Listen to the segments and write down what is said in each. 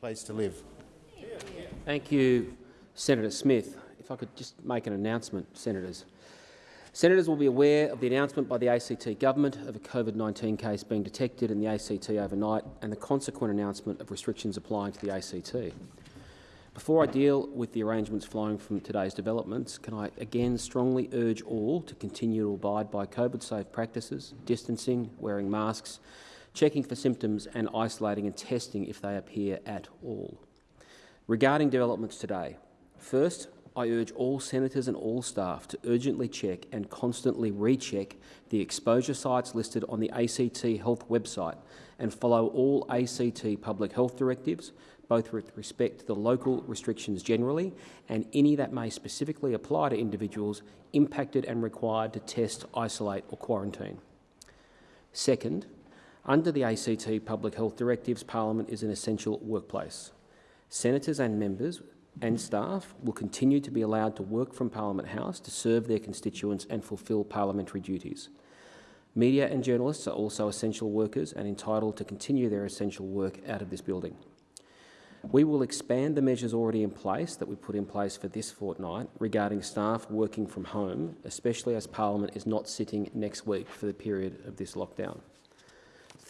place to live. Thank you, Senator Smith. If I could just make an announcement, Senators. Senators will be aware of the announcement by the ACT government of a COVID-19 case being detected in the ACT overnight and the consequent announcement of restrictions applying to the ACT. Before I deal with the arrangements flowing from today's developments, can I again strongly urge all to continue to abide by COVID-safe practices, distancing, wearing masks, checking for symptoms and isolating and testing if they appear at all. Regarding developments today, first, I urge all senators and all staff to urgently check and constantly recheck the exposure sites listed on the ACT Health website and follow all ACT public health directives, both with respect to the local restrictions generally and any that may specifically apply to individuals impacted and required to test, isolate or quarantine. Second, under the ACT Public Health Directives, Parliament is an essential workplace. Senators and members and staff will continue to be allowed to work from Parliament House to serve their constituents and fulfil parliamentary duties. Media and journalists are also essential workers and entitled to continue their essential work out of this building. We will expand the measures already in place that we put in place for this fortnight regarding staff working from home, especially as Parliament is not sitting next week for the period of this lockdown.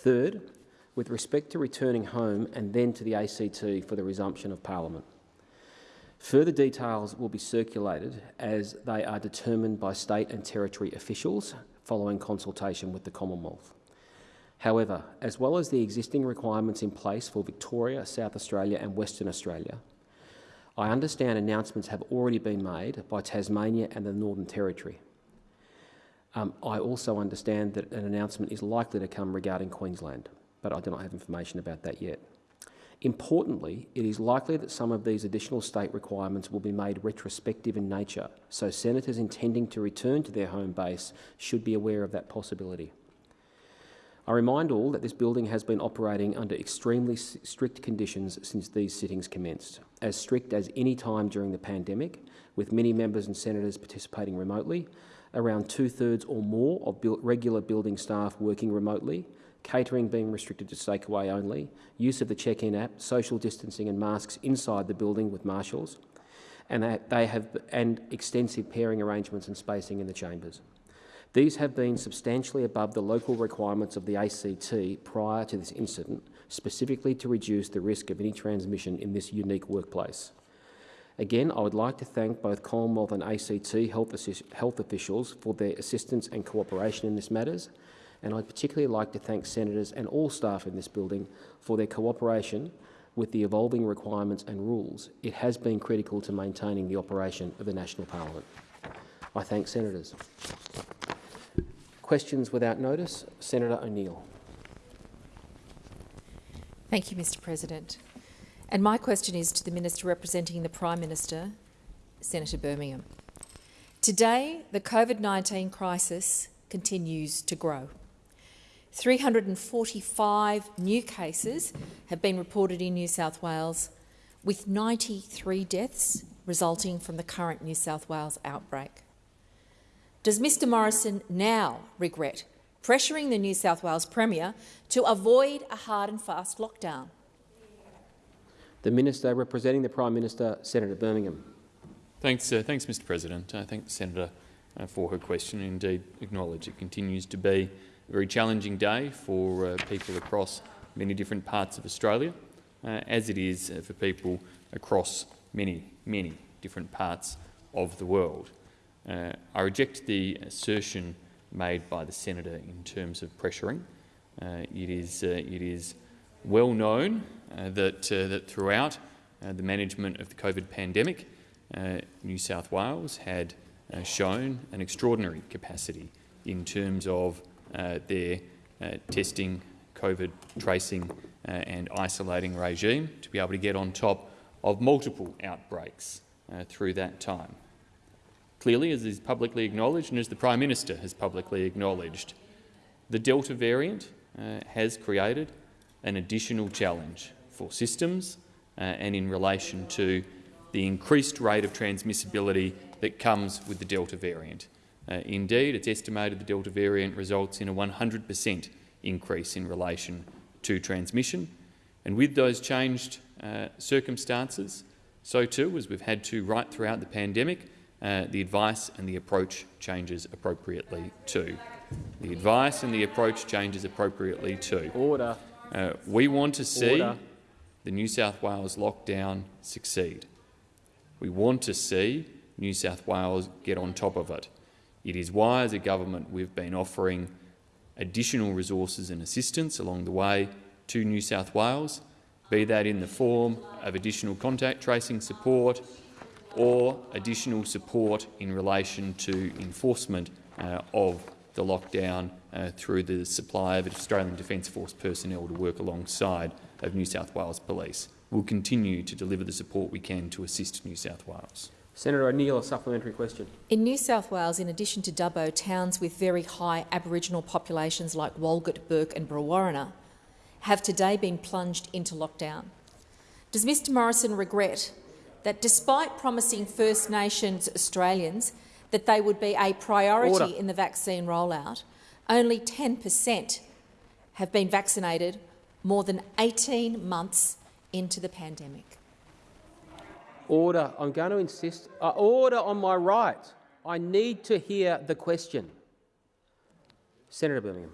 Third, with respect to returning home and then to the ACT for the resumption of Parliament. Further details will be circulated as they are determined by state and territory officials following consultation with the Commonwealth. However, as well as the existing requirements in place for Victoria, South Australia and Western Australia, I understand announcements have already been made by Tasmania and the Northern Territory. Um, I also understand that an announcement is likely to come regarding Queensland, but I do not have information about that yet. Importantly, it is likely that some of these additional state requirements will be made retrospective in nature, so senators intending to return to their home base should be aware of that possibility. I remind all that this building has been operating under extremely strict conditions since these sittings commenced, as strict as any time during the pandemic, with many members and senators participating remotely, around two-thirds or more of regular building staff working remotely, catering being restricted to takeaway only, use of the check-in app, social distancing and masks inside the building with marshals, and they have and extensive pairing arrangements and spacing in the chambers. These have been substantially above the local requirements of the ACT prior to this incident, specifically to reduce the risk of any transmission in this unique workplace. Again, I would like to thank both Commonwealth and ACT health, health officials for their assistance and cooperation in this matters, and I'd particularly like to thank senators and all staff in this building for their cooperation with the evolving requirements and rules. It has been critical to maintaining the operation of the National Parliament. I thank senators. Questions without notice. Senator O'Neill. Thank you, Mr President. And my question is to the Minister representing the Prime Minister, Senator Birmingham. Today, the COVID-19 crisis continues to grow. 345 new cases have been reported in New South Wales, with 93 deaths resulting from the current New South Wales outbreak. Does Mr Morrison now regret pressuring the New South Wales Premier to avoid a hard and fast lockdown? The Minister representing the Prime Minister, Senator Birmingham. Thanks, uh, thanks Mr President. I thank the Senator uh, for her question and indeed acknowledge it continues to be a very challenging day for uh, people across many different parts of Australia, uh, as it is uh, for people across many, many different parts of the world. Uh, I reject the assertion made by the senator in terms of pressuring. It is it is well known Uh, that uh, that throughout uh, the management of the COVID pandemic, uh, New South Wales had uh, shown an extraordinary capacity in terms of their testing, COVID tracing, and isolating regime to be able to get on top of multiple outbreaks through that time. Clearly, as is publicly acknowledged and as the Prime Minister has publicly acknowledged, the Delta variant uh, has created an additional challenge for systems uh, and in relation to the increased rate of transmissibility that comes with the Delta variant. Uh, indeed, it's estimated the Delta variant results in a 100 per cent increase in relation to transmission. And with those changed uh, circumstances, so too, as we've had to right throughout the pandemic, uh, the advice and the approach changes appropriately too. The advice and the approach changes appropriately too. Order. Uh, we want to see Order. The New South Wales lockdown succeed. We want to see New South Wales get on top of it. It is why, as a government, we've been offering additional resources and assistance along the way to New South Wales, be that in the form of additional contact tracing support or additional support in relation to enforcement uh, of the lockdown uh, through the supply of Australian Defence Force personnel to work alongside of New South Wales Police. We'll continue to deliver the support we can to assist New South Wales. Senator O'Neill, a supplementary question. In New South Wales, in addition to Dubbo, towns with very high Aboriginal populations like Walgett, Bourke and Brewarrina have today been plunged into lockdown. Does Mr Morrison regret that despite promising First Nations Australians that they would be a priority Order. in the vaccine rollout, only 10 per cent have been vaccinated more than 18 months into the pandemic? Order. I'm going to insist. Uh, order on my right. I need to hear the question. Senator Birmingham.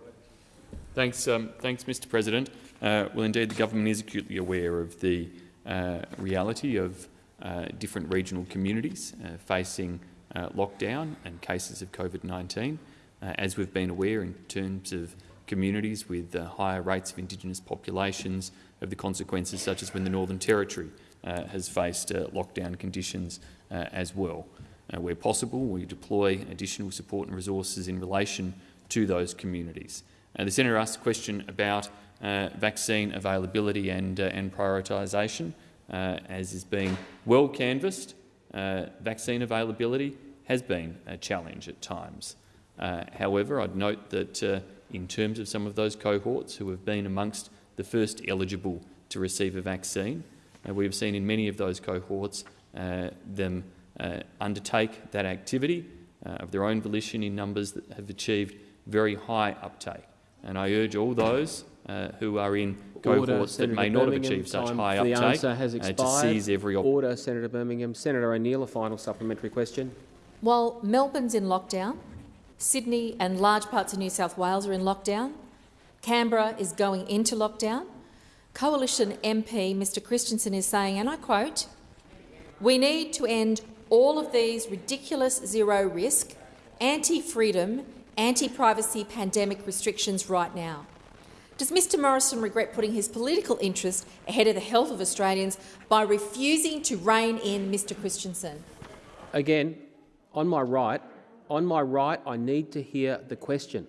Thanks, um, thanks Mr President. Uh, well, indeed, the government is acutely aware of the uh, reality of uh, different regional communities uh, facing uh, lockdown and cases of COVID-19. Uh, as we've been aware in terms of communities with uh, higher rates of Indigenous populations, of the consequences such as when the Northern Territory uh, has faced uh, lockdown conditions uh, as well. Uh, where possible, we deploy additional support and resources in relation to those communities. The senator asked a question about vaccine availability and, and prioritisation. As is being well canvassed, vaccine availability has been a challenge at times. Uh, however, I'd note that uh, in terms of some of those cohorts who have been amongst the first eligible to receive a vaccine, uh, we have seen in many of those cohorts uh, them uh, undertake that activity uh, of their own volition in numbers that have achieved very high uptake. And I urge all those uh, who are in Order. cohorts that Senator may not have achieved such high for the uptake answer has uh, to expired. seize every opportunity. Order, Senator Birmingham. Senator O'Neill, a final supplementary question. While Melbourne's in lockdown, Sydney and large parts of New South Wales are in lockdown, Canberra is going into lockdown, Coalition MP Mr Christensen is saying, and I quote, we need to end all of these ridiculous zero-risk, anti-freedom, anti-privacy pandemic restrictions right now. Does Mr Morrison regret putting his political interest ahead of the health of Australians by refusing to rein in Mr Christensen? Again, on my right, on my right, I need to hear the question.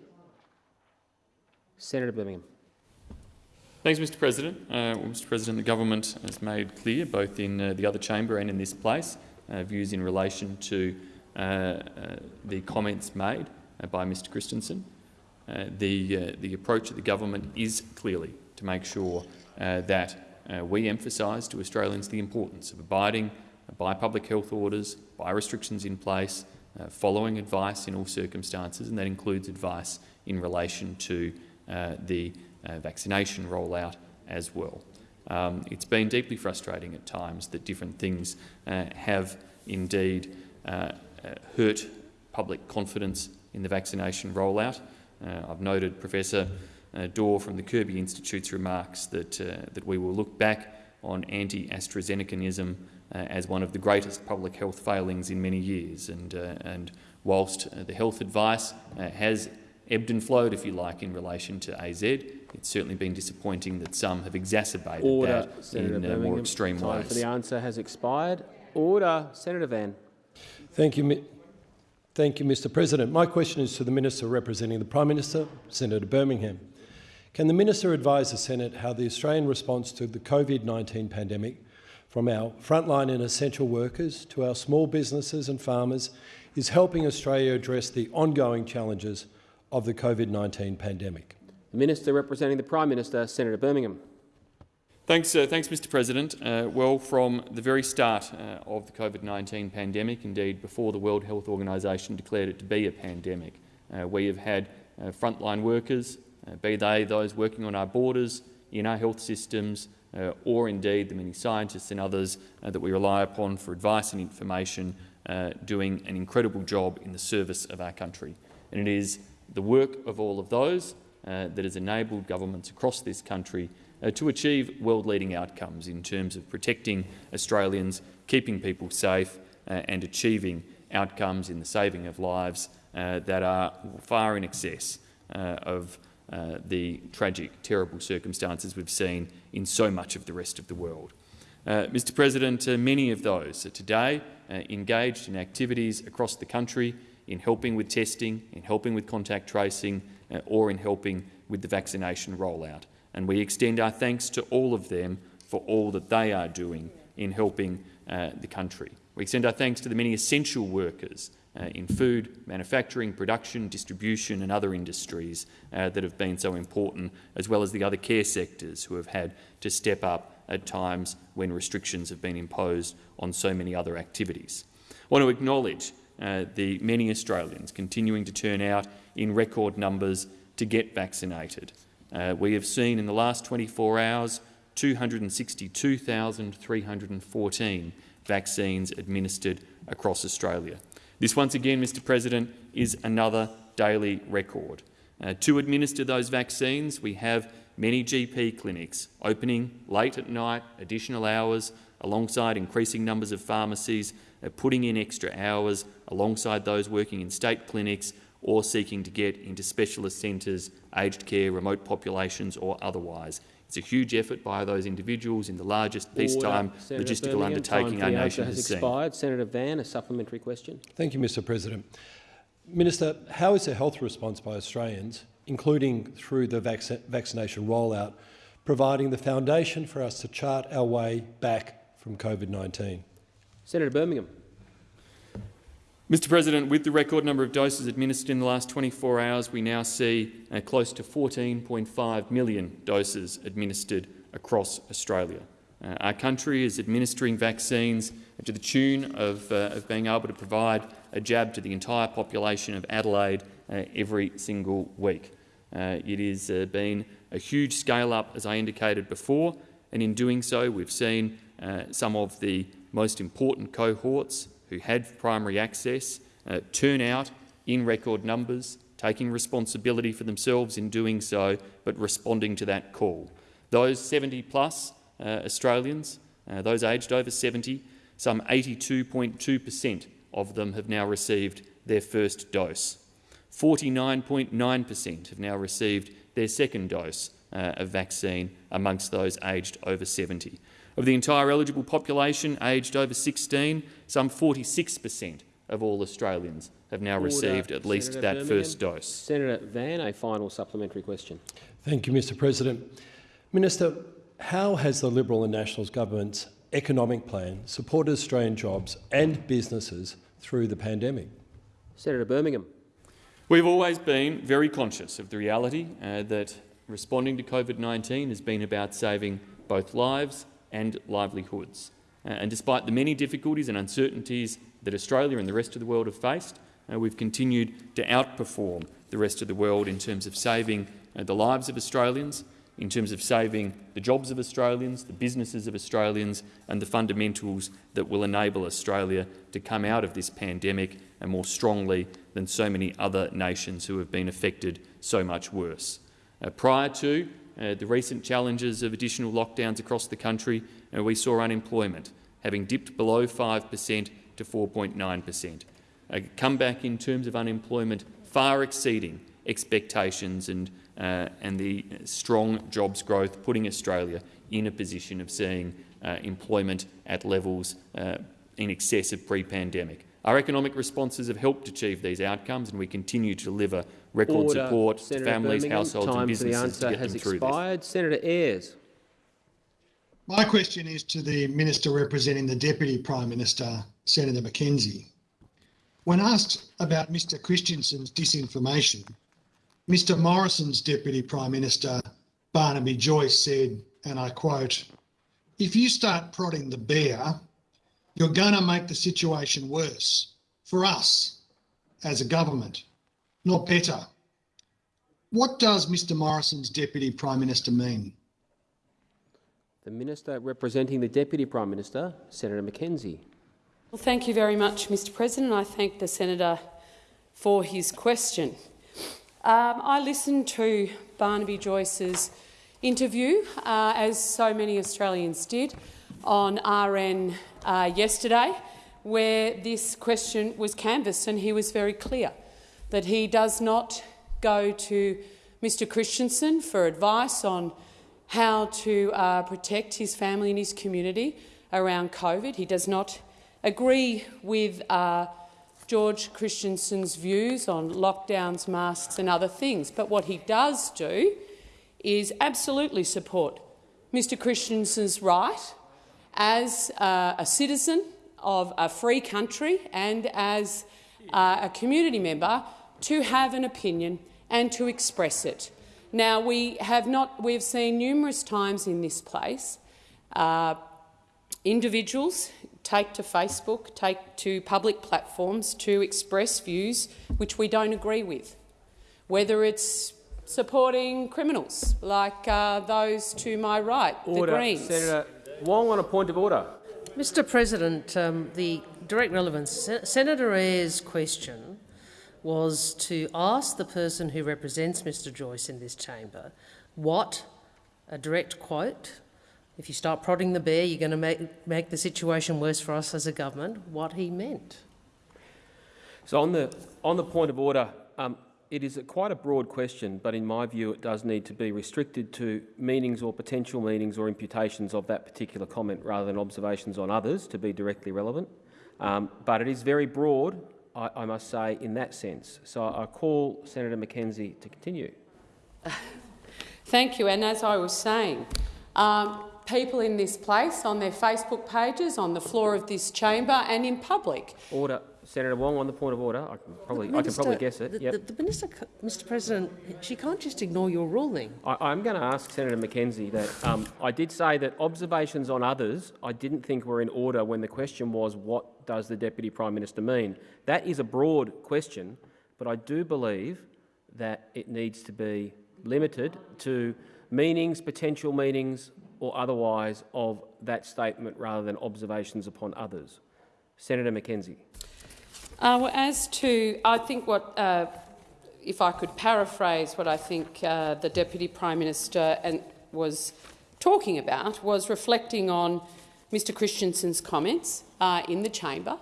Senator Birmingham. Thanks, Mr President. Uh, well, Mr President, the government has made clear, both in uh, the other chamber and in this place, uh, views in relation to uh, uh, the comments made uh, by Mr Christensen. The, the approach of the government is clearly to make sure that we emphasise to Australians the importance of abiding by public health orders, by restrictions in place, uh, following advice in all circumstances, and that includes advice in relation to uh, the uh, vaccination rollout as well. Um, it's been deeply frustrating at times that different things uh, have indeed uh, uh, hurt public confidence in the vaccination rollout. I've noted Professor Dore from the Kirby Institute's remarks that, that we will look back on anti-AstraZenecanism as one of the greatest public health failings in many years. And, uh, and whilst uh, the health advice uh, has ebbed and flowed, if you like, in relation to AZ, it's certainly been disappointing that some have exacerbated Order, that Senator in uh, more extreme Time ways. for the answer has expired. Order, Senator Van. Thank you, Thank you, Mr President. My question is to the Minister representing the Prime Minister, Senator Birmingham. Can the Minister advise the Senate how the Australian response to the COVID-19 pandemic, from our frontline and essential workers to our small businesses and farmers, is helping Australia address the ongoing challenges of the COVID-19 pandemic? The Minister representing the Prime Minister, Senator Birmingham. Thanks, uh, thanks, Mr. President. Uh, well, from the very start uh, of the COVID-19 pandemic, indeed before the World Health Organisation declared it to be a pandemic, uh, we have had uh, frontline workers, uh, be they those working on our borders, in our health systems, or indeed the many scientists and others uh, that we rely upon for advice and information uh, doing an incredible job in the service of our country. And it is the work of all of those uh, that has enabled governments across this country uh, to achieve world-leading outcomes in terms of protecting Australians, keeping people safe uh, and achieving outcomes in the saving of lives uh, that are far in excess uh, of uh, the tragic, terrible circumstances we've seen in so much of the rest of the world. Uh, Mr President, uh, many of those are today uh, engaged in activities across the country in helping with testing, in helping with contact tracing or in helping with the vaccination rollout. And we extend our thanks to all of them for all that they are doing in helping the country. We extend our thanks to the many essential workers uh, in food, manufacturing, production, distribution and other industries uh, that have been so important, as well as the other care sectors who have had to step up at times when restrictions have been imposed on so many other activities. I want to acknowledge uh, the many Australians continuing to turn out in record numbers to get vaccinated. Uh, we have seen in the last 24 hours 262,314 vaccines administered across Australia. This once again, Mr President, is another daily record. Uh, to administer those vaccines, we have many GP clinics opening late at night, additional hours, alongside increasing numbers of pharmacies, uh, putting in extra hours alongside those working in state clinics or seeking to get into specialist centres, aged care, remote populations or otherwise. It's a huge effort by those individuals in the largest peacetime Order. logistical Birmingham, undertaking our nation has, has expired. Seen. Senator Van, a supplementary question. Thank you, Mr President. Minister, how is the health response by Australians, including through the vac vaccination rollout, providing the foundation for us to chart our way back from COVID-19? Senator Birmingham. Mr President, with the record number of doses administered in the last 24 hours, we now see uh, close to 14.5 million doses administered across Australia. Uh, our country is administering vaccines to the tune of, uh, of, being able to provide a jab to the entire population of Adelaide uh, every single week. Uh, it has uh, been a huge scale-up, as I indicated before, and in doing so we've seen some of the most important cohorts who had primary access uh, turn out in record numbers, taking responsibility for themselves in doing so, but responding to that call. Those 70-plus uh, Australians, uh, those aged over 70, some 82.2 per cent of them have now received their first dose. 49.9 per cent have now received their second dose uh, of vaccine amongst those aged over 70. Of the entire eligible population aged over 16, some 46 per cent of all Australians have now Order. received at least Senator that Birmingham. first dose. Senator Van, a final supplementary question. Thank you, Mr President. Minister, how has the Liberal and Nationals government's economic plan supported Australian jobs and businesses through the pandemic? Senator Birmingham. We've always been very conscious of the reality uh, that responding to COVID-19 has been about saving both lives and livelihoods. Uh, and despite the many difficulties and uncertainties that Australia and the rest of the world have faced, uh, we've continued to outperform the rest of the world in terms of saving uh, the lives of Australians, in terms of saving the jobs of Australians, the businesses of Australians and the fundamentals that will enable Australia to come out of this pandemic and more strongly than so many other nations who have been affected so much worse. Uh, prior to uh, the recent challenges of additional lockdowns across the country, uh, we saw unemployment having dipped below 5 per cent to 4.9 per cent. A comeback in terms of unemployment far exceeding expectations and, uh, and the strong jobs growth, putting Australia in a position of seeing uh, employment at levels uh, in excess of pre-pandemic. Our economic responses have helped achieve these outcomes, and we continue to deliver record Order. support Senator to families, Birmingham. households Time and businesses for the answer to get has them through expired. this. Senator Ayres. My question is to the Minister representing the Deputy Prime Minister, Senator McKenzie. When asked about Mr Christensen's disinformation, Mr Morrison's Deputy Prime Minister, Barnaby Joyce, said, and I quote, if you start prodding the bear, you're going to make the situation worse for us as a government, not better. What does Mr Morrison's Deputy Prime Minister mean? The Minister representing the Deputy Prime Minister, Senator McKenzie. Well, thank you very much, Mr President. I thank the Senator for his question. Um, I listened to Barnaby Joyce's interview, uh, as so many Australians did, on RN uh, yesterday, where this question was canvassed, and he was very clear that he does not go to Mr Christensen for advice on how to uh, protect his family and his community around COVID. He does not agree with uh, George Christensen's views on lockdowns, masks and other things. But what he does do is absolutely support Mr Christensen's right as uh, a citizen of a free country and as uh, a community member to have an opinion and to express it. Now, we have not, we've seen numerous times in this place uh, individuals take to Facebook, take to public platforms to express views which we don't agree with, whether it's supporting criminals like uh, those to my right, order. the Greens. Senator Wong on a point of order. Mr President, um, the direct relevance. Senator Ayres' question was to ask the person who represents Mr Joyce in this chamber what, a direct quote, if you start prodding the bear, you're going to make, make the situation worse for us as a government, what he meant. So on the, on the point of order, um, it is a quite a broad question, but in my view it does need to be restricted to meanings or potential meanings or imputations of that particular comment rather than observations on others to be directly relevant. Um, but it is very broad, I, I, must say, in that sense. So I call Senator McKenzie to continue. Thank you. And as I was saying, um, people in this place, on their Facebook pages, on the floor of this chamber and in public. Order. Senator Wong, on the point of order, I can probably, minister, I can probably guess it. The, yep. the, the, minister, Mr. President, she can't just ignore your ruling. I, am going to ask Senator McKenzie that um, I did say that observations on others I didn't think were in order when the question was what does the Deputy Prime Minister mean. That is a broad question, but I do believe that it needs to be limited to meanings, potential meanings or otherwise of that statement rather than observations upon others. Senator McKenzie. Uh, well, as to, I think what, uh, if I could paraphrase what I think uh, the Deputy Prime Minister and was talking about, was reflecting on Mr Christensen's comments uh, in the chamber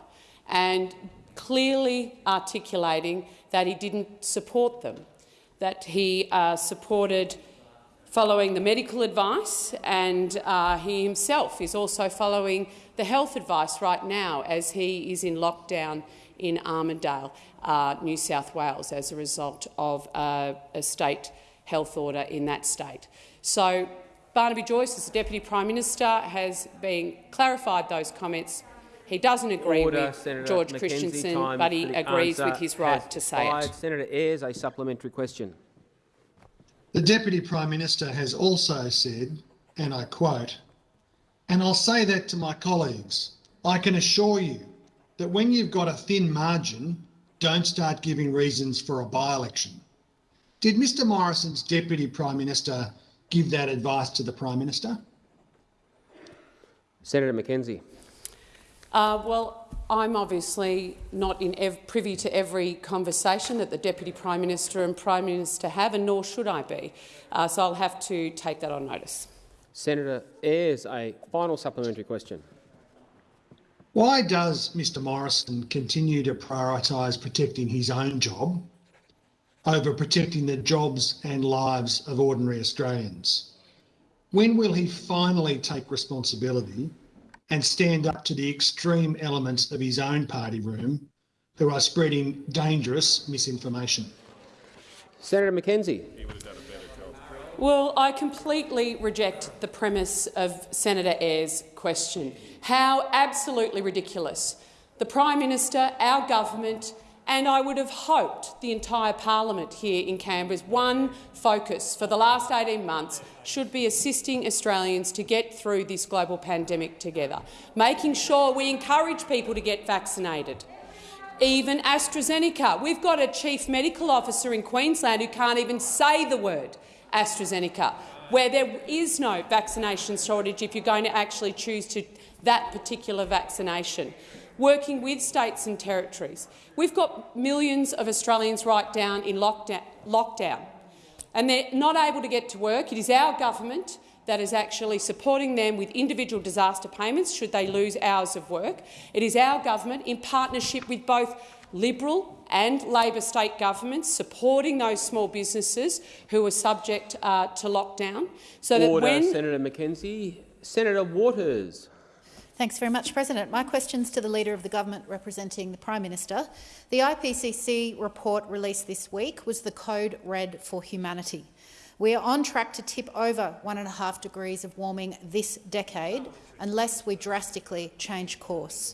and clearly articulating that he didn't support them, that he uh, supported following the medical advice, and uh, he himself is also following the health advice right now as he is in lockdown in Armidale, uh, New South Wales, as a result of uh, a state health order in that state. So Barnaby Joyce, as the Deputy Prime Minister, has been clarified those comments. He doesn't agree Order, with Senator George McKenzie, Christensen, but he agrees with his right to say it. Senator Ayres, a supplementary question. The Deputy Prime Minister has also said, and I quote, and I'll say that to my colleagues, I can assure you that when you've got a thin margin, don't start giving reasons for a by-election. Did Mr Morrison's Deputy Prime Minister give that advice to the Prime Minister? Senator McKenzie. Uh, well, I'm obviously not privy to every conversation that the Deputy Prime Minister and Prime Minister have, and nor should I be. Uh, so I'll have to take that on notice. Senator Ayres, a final supplementary question. Why does Mr Morrison continue to prioritise protecting his own job over protecting the jobs and lives of ordinary Australians? When will he finally take responsibility and stand up to the extreme elements of his own party room who are spreading dangerous misinformation. Senator McKenzie. Well, I completely reject the premise of Senator Ayres' question. How absolutely ridiculous. The Prime Minister, our government and I would have hoped the entire parliament here in Canberra's one focus for the last 18 months should be assisting Australians to get through this global pandemic together, making sure we encourage people to get vaccinated. Even AstraZeneca. We've got a chief medical officer in Queensland who can't even say the word AstraZeneca. where there is no vaccination shortage if you're going to actually choose to that particular vaccination working with states and territories. We've got millions of Australians right down in lockdown, lockdown, and they're not able to get to work. It is our government that is actually supporting them with individual disaster payments should they lose hours of work. It is our government, in partnership with both Liberal and Labor state governments, supporting those small businesses who are subject uh, to lockdown. So Order, that when Senator McKenzie. Senator Waters. Thanks very much, President. My question's to the Leader of the Government representing the Prime Minister. The IPCC report released this week was the Code Red for Humanity. We are on track to tip over one and a half degrees of warming this decade unless we drastically change course.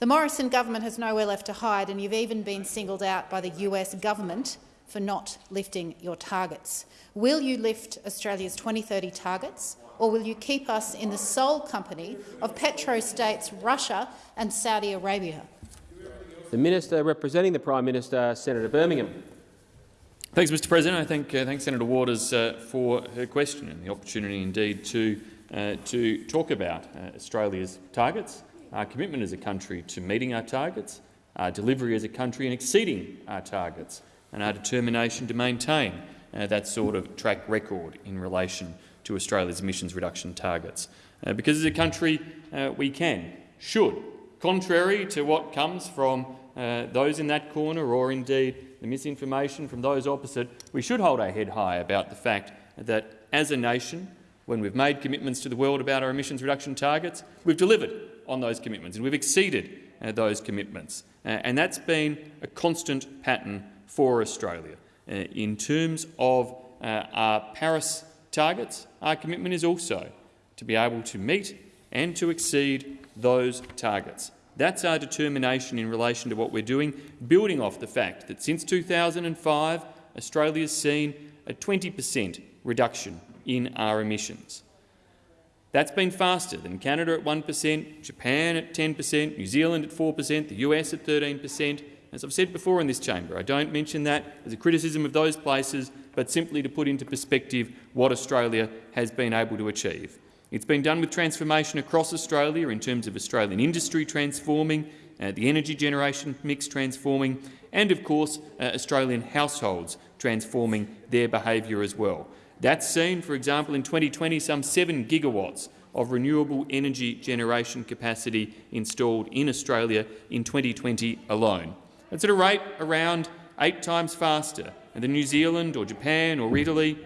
The Morrison government has nowhere left to hide, and you've even been singled out by the US government for not lifting your targets. Will you lift Australia's 2030 targets? Or will you keep us in the sole company of petrostates Russia and Saudi Arabia? The Minister representing the Prime Minister, Senator Birmingham. Thanks, Mr President. I thank, uh, thank Senator Waters uh, for her question and the opportunity indeed to, uh, to talk about uh, Australia's targets, our commitment as a country to meeting our targets, our delivery as a country and exceeding our targets, and our determination to maintain uh, that sort of track record in relation to Australia's emissions reduction targets. Uh, because as a country, uh, we can, should, contrary to what comes from uh, those in that corner or indeed the misinformation from those opposite, we should hold our head high about the fact that as a nation, when we've made commitments to the world about our emissions reduction targets, we've delivered on those commitments and we've exceeded uh, those commitments. Uh, and that's been a constant pattern for Australia. Uh, in terms of our Paris targets, our commitment is also to be able to meet and to exceed those targets. That's our determination in relation to what we're doing, building off the fact that since 2005 Australia has seen a 20 per cent reduction in our emissions. That's been faster than Canada at 1 per cent, Japan at 10 per cent, New Zealand at 4 per cent, the US at 13 per cent. As I've said before in this chamber, I don't mention that as a criticism of those places, but simply to put into perspective what Australia has been able to achieve. It's been done with transformation across Australia in terms of Australian industry transforming, uh, the energy generation mix transforming, and of course uh, Australian households transforming their behaviour as well. That's seen, for example, in 2020 some 7 gigawatts of renewable energy generation capacity installed in Australia in 2020 alone. That's at a rate around eight times faster than New Zealand or Japan or Italy.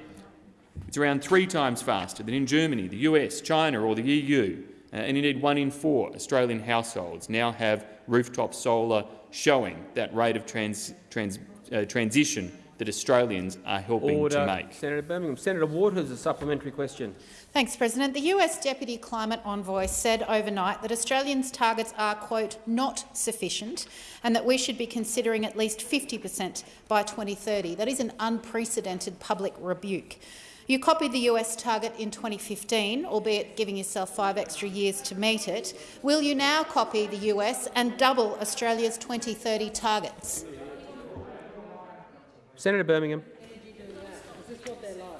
It's around three times faster than in Germany, the US, China or the EU. Uh, and indeed one in four Australian households now have rooftop solar showing that rate of trans, trans, uh, transition that Australians are helping Order. to make. Senator Birmingham. Senator Waters, a supplementary question. Thanks, President. The US Deputy Climate Envoy said overnight that Australians' targets are, quote, not sufficient and that we should be considering at least 50 per cent by 2030. That is an unprecedented public rebuke. You copied the US target in 2015, albeit giving yourself five extra years to meet it. Will you now copy the US and double Australia's 2030 targets? Senator Birmingham.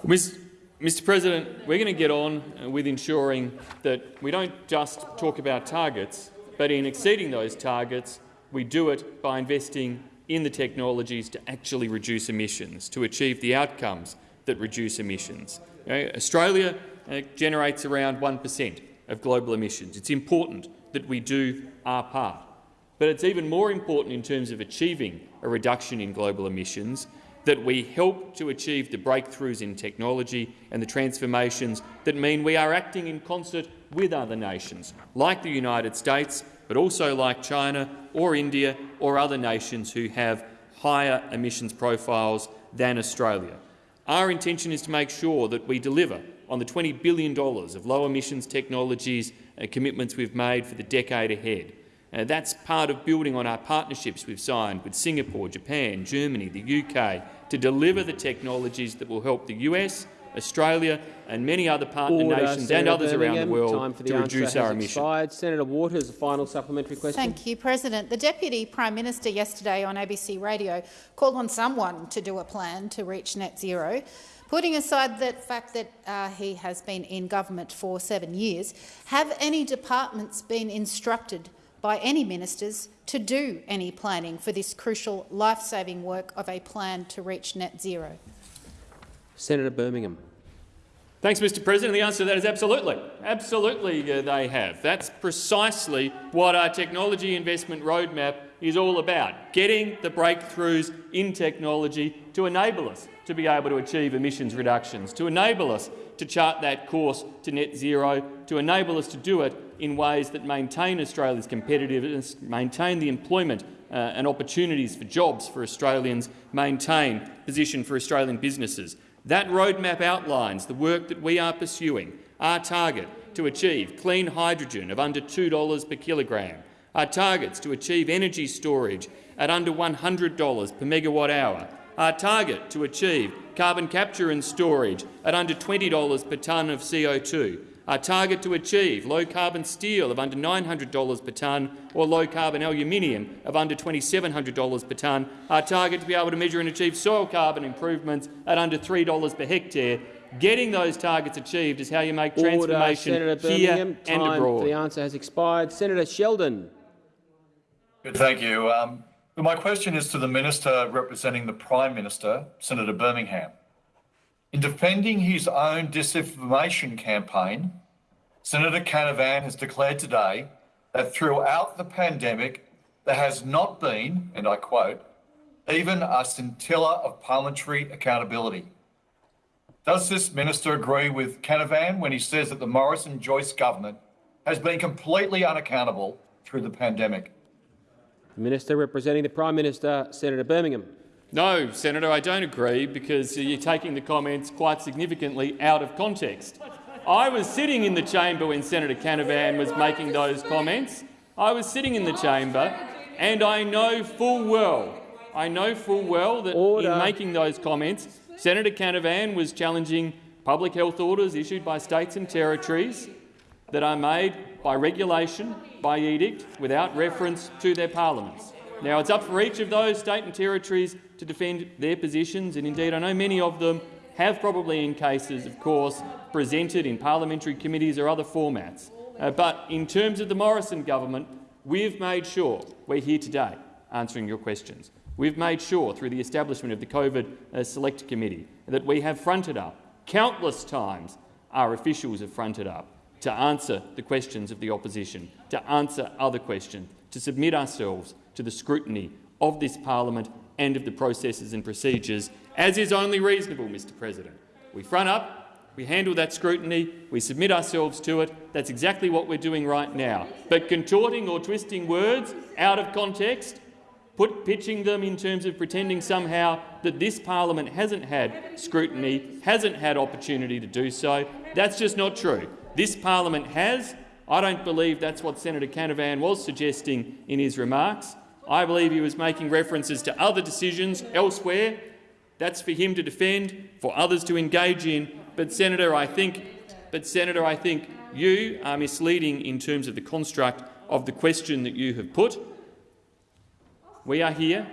Mr President, we're going to get on with ensuring that we don't just talk about targets, but in exceeding those targets, we do it by investing in the technologies to actually reduce emissions, to achieve the outcomes that reduce emissions. Australia uh, generates around 1 per cent of global emissions. It's important that we do our part. But it's even more important in terms of achieving a reduction in global emissions that we help to achieve the breakthroughs in technology and the transformations that mean we are acting in concert with other nations, like the United States, but also like China or India or other nations who have higher emissions profiles than Australia. Our intention is to make sure that we deliver on the $20 billion of low emissions technologies and commitments we've made for the decade ahead. Uh, that's part of building on our partnerships we've signed with Singapore, Japan, Germany, the UK to deliver the technologies that will help the US, Australia and many other partner Order, nations Senator and others Birmingham. around the world Time for the to reduce our emissions. Expired. Senator Waters, a final supplementary question. Thank you, President. The Deputy Prime Minister yesterday on ABC Radio called on someone to do a plan to reach net zero. Putting aside the fact that uh, he has been in government for seven years, have any departments been instructed by any ministers to do any planning for this crucial life-saving work of a plan to reach net zero? Senator Birmingham. Thanks, Mr President. The answer to that is absolutely. Absolutely uh, they have. That's precisely what our technology investment roadmap is all about, getting the breakthroughs in technology to enable us to be able to achieve emissions reductions, to enable us to chart that course to net zero, to enable us to do it in ways that maintain Australia's competitiveness, maintain the employment uh, and opportunities for jobs for Australians, maintain position for Australian businesses. That roadmap outlines the work that we are pursuing, our target to achieve clean hydrogen of under $2 per kilogram, our targets to achieve energy storage at under $100 per megawatt hour, our target to achieve carbon capture and storage at under $20 per tonne of CO2, our target to achieve low-carbon steel of under $900 per tonne or low-carbon aluminium of under $2,700 per tonne, our target to be able to measure and achieve soil carbon improvements at under $3 per hectare. Getting those targets achieved is how you make transformation Order, Senator here Birmingham. and abroad. for the answer has expired. Senator Sheldon. Good, thank you. Um, my question is to the Minister representing the Prime Minister, Senator Birmingham. In defending his own disinformation campaign, Senator Canavan has declared today that throughout the pandemic, there has not been, and I quote, even a scintilla of parliamentary accountability. Does this minister agree with Canavan when he says that the Morrison Joyce government has been completely unaccountable through the pandemic? The Minister representing the Prime Minister, Senator Birmingham. No, Senator, I don't agree because you're taking the comments quite significantly out of context. I was sitting in the chamber when Senator Canavan was making those comments. I was sitting in the chamber and I know full well, I know full well that Order. in making those comments, Senator Canavan was challenging public health orders issued by states and territories that are made by regulation, by edict, without reference to their parliaments. Now, it's up for each of those state and territories to defend their positions, and indeed I know many of them have probably in cases, of course, presented in parliamentary committees or other formats. Uh, but in terms of the Morrison government, we've made sure we're here today answering your questions. We've made sure through the establishment of the COVID uh, Select Committee that we have fronted up countless times our officials have fronted up to answer the questions of the opposition, to answer other questions, to submit ourselves to the scrutiny of this parliament and of the processes and procedures, as is only reasonable, Mr President. We front up, we handle that scrutiny, we submit ourselves to it. That's exactly what we're doing right now. But contorting or twisting words out of context, put, pitching them in terms of pretending somehow that this parliament hasn't had scrutiny, hasn't had opportunity to do so, that's just not true. This parliament has. I don't believe that's what Senator Canavan was suggesting in his remarks. I believe he was making references to other decisions elsewhere. That's for him to defend, for others to engage in. But Senator, I think, but Senator, I think you are misleading in terms of the construct of the question that you have put. We are here,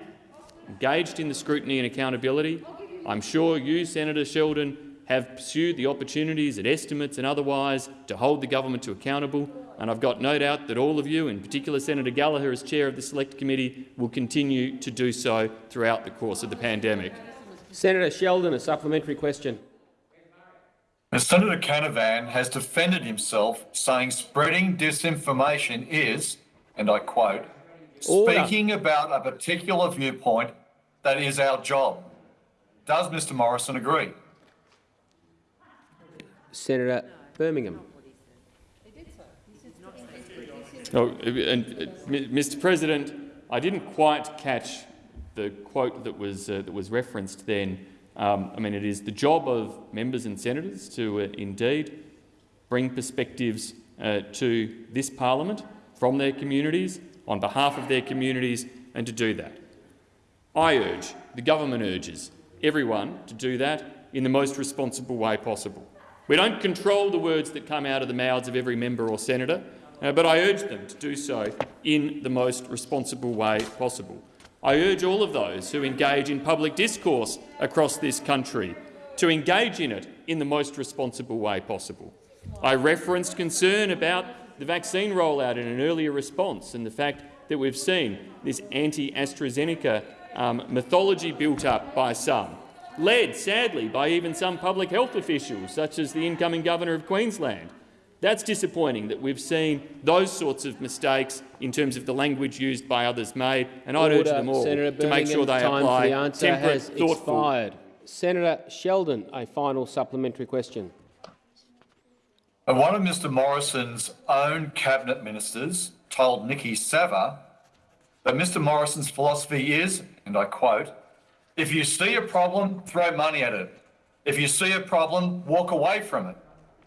engaged in the scrutiny and accountability. I'm sure you, Senator Sheldon, have pursued the opportunities at estimates and otherwise to hold the government to accountable, and I've got no doubt that all of you, in particular Senator Gallagher as chair of the Select Committee, will continue to do so throughout the course of the pandemic. Senator Sheldon, a supplementary question. Now, Senator Canavan has defended himself, saying spreading disinformation is, and I quote, Order. speaking about a particular viewpoint that is our job. Does Mr Morrison agree? Senator Birmingham. Oh, and, uh, Mr. President, I didn't quite catch the quote that was uh, that was referenced then. Um, I mean, it is the job of members and senators to uh, indeed bring perspectives uh, to this parliament from their communities on behalf of their communities, and to do that. I urge, the government urges, everyone to do that in the most responsible way possible. We don't control the words that come out of the mouths of every member or senator, but I urge them to do so in the most responsible way possible. I urge all of those who engage in public discourse across this country to engage in it in the most responsible way possible. I referenced concern about the vaccine rollout in an earlier response and the fact that we've seen this anti-AstraZeneca um, mythology built up by some, led, sadly, by even some public health officials, such as the incoming Governor of Queensland. That's disappointing that we've seen those sorts of mistakes in terms of the language used by others made, and I'd urge them all Senator to make sure they time apply for the answer temperate, has thoughtful. expired. Senator Sheldon, a final supplementary question. One of Mr Morrison's own cabinet ministers told Niki Savva that Mr Morrison's philosophy is, and I quote, if you see a problem, throw money at it. If you see a problem, walk away from it.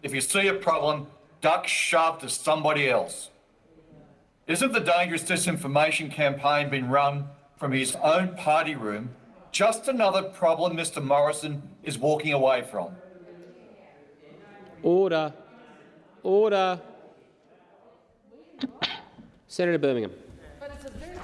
If you see a problem, duck shove to somebody else. Isn't the dangerous disinformation campaign being run from his own party room just another problem Mr Morrison is walking away from? Order. Order. Senator Birmingham.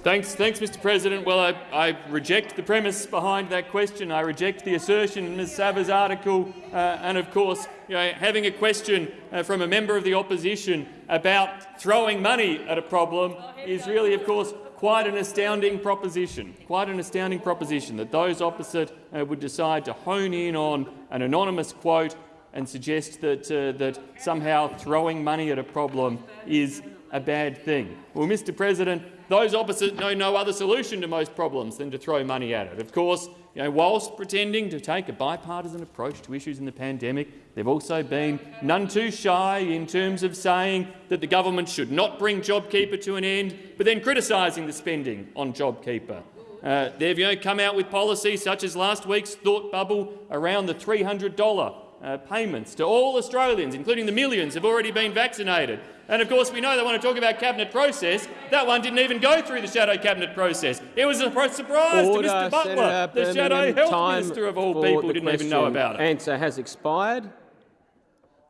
Thanks, thanks, Mr. President. Well, I, I, reject the premise behind that question. I reject the assertion in Ms. Savva's article, uh, and of course, you know, having a question uh, from a member of the opposition about throwing money at a problem is really, of course, quite an astounding proposition. Quite an astounding proposition that those opposite uh, would decide to hone in on an anonymous quote and suggest that uh, that somehow throwing money at a problem is a bad thing. Well, Mr. President, those opposite know no other solution to most problems than to throw money at it. Of course, you know, whilst pretending to take a bipartisan approach to issues in the pandemic, they've also been none too shy in terms of saying that the government should not bring JobKeeper to an end, but then criticising the spending on JobKeeper. Uh, they've you know, come out with policies such as last week's thought bubble around the $300 uh, payments to all Australians, including the millions who have already been vaccinated. And of course, we know they want to talk about cabinet process. That one didn't even go through the shadow cabinet process. It was a surprise Order, to Mr Butler, Senator the shadow health minister of all people, didn't even know about it. Answer has expired.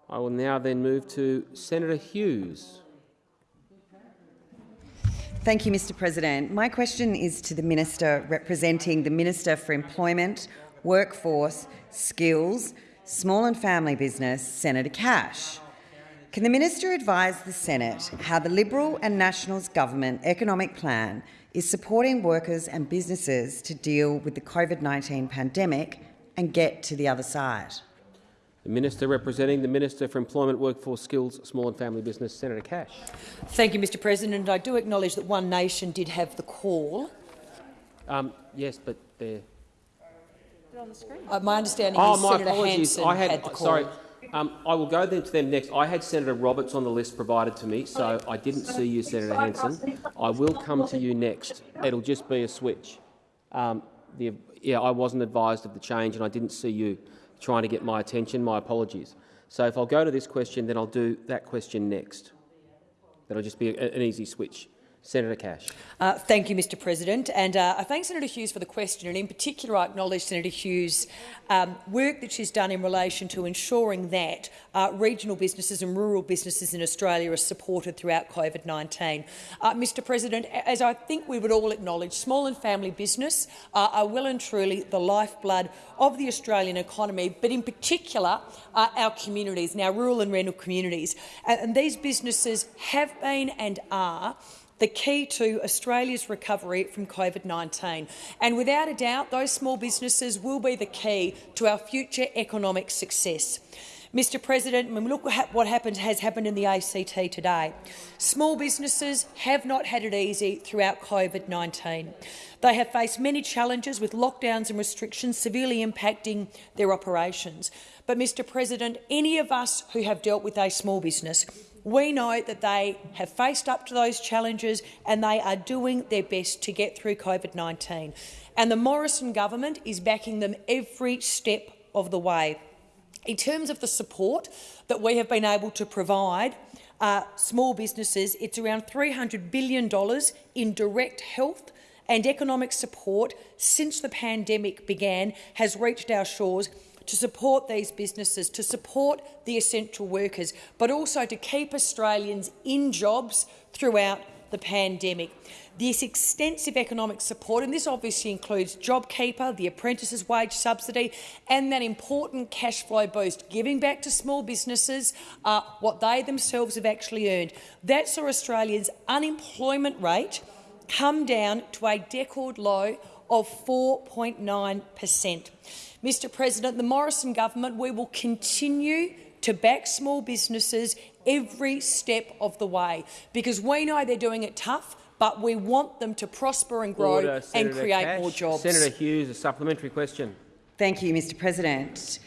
I will now then move to Senator Hughes. Thank you, Mr President. My question is to the Minister representing the Minister for Employment, Workforce, Skills, Small and Family Business, Senator Cash. Can the Minister advise the Senate how the Liberal and Nationals government economic plan is supporting workers and businesses to deal with the COVID-19 pandemic and get to the other side? The Minister representing the Minister for Employment, Workforce, Skills, Small and Family Business, Senator Cash. Thank you, Mr President. I do acknowledge that One Nation did have the call. Um, yes, but they're... Uh, my understanding Oh, is my Senator apologies. Hanson I had, had the call. sorry. Um, I will go then to them next. I had Senator Roberts on the list provided to me, so I didn't see you, Senator Hanson. I will come to you next. It'll just be a switch. Um, the, yeah, I wasn't advised of the change, and I didn't see you trying to get my attention. My apologies. So if I'll go to this question, then I'll do that question next. That'll just be an easy switch. Senator Cash. Uh, thank you, Mr President. And uh, I thank Senator Hughes for the question. And in particular, I acknowledge Senator Hughes' um, work that she's done in relation to ensuring that uh, regional businesses and rural businesses in Australia are supported throughout COVID-19. Uh, Mr President, as I think we would all acknowledge, small and family business uh, are well and truly the lifeblood of the Australian economy, but in particular uh, our communities, our rural and rental communities. And these businesses have been and are the key to Australia's recovery from COVID-19. And without a doubt, those small businesses will be the key to our future economic success. Mr President, look at what happened, has happened in the ACT today, small businesses have not had it easy throughout COVID-19. They have faced many challenges with lockdowns and restrictions severely impacting their operations. But, Mr President, any of us who have dealt with a small business we know that they have faced up to those challenges and they are doing their best to get through COVID-19. And the Morrison government is backing them every step of the way. In terms of the support that we have been able to provide uh, small businesses, it's around $300 billion in direct health and economic support since the pandemic began has reached our shores to support these businesses, to support the essential workers, but also to keep Australians in jobs throughout the pandemic. This extensive economic support, and this obviously includes JobKeeper, the apprentices' wage subsidy, and that important cash flow boost, giving back to small businesses uh, what they themselves have actually earned. That saw Australians' unemployment rate come down to a record low of 4.9 per cent. Mr President, the Morrison government, we will continue to back small businesses every step of the way because we know they're doing it tough, but we want them to prosper and grow Order, and Senator create Cash. more jobs. Senator Hughes, a supplementary question. Thank you, Mr President.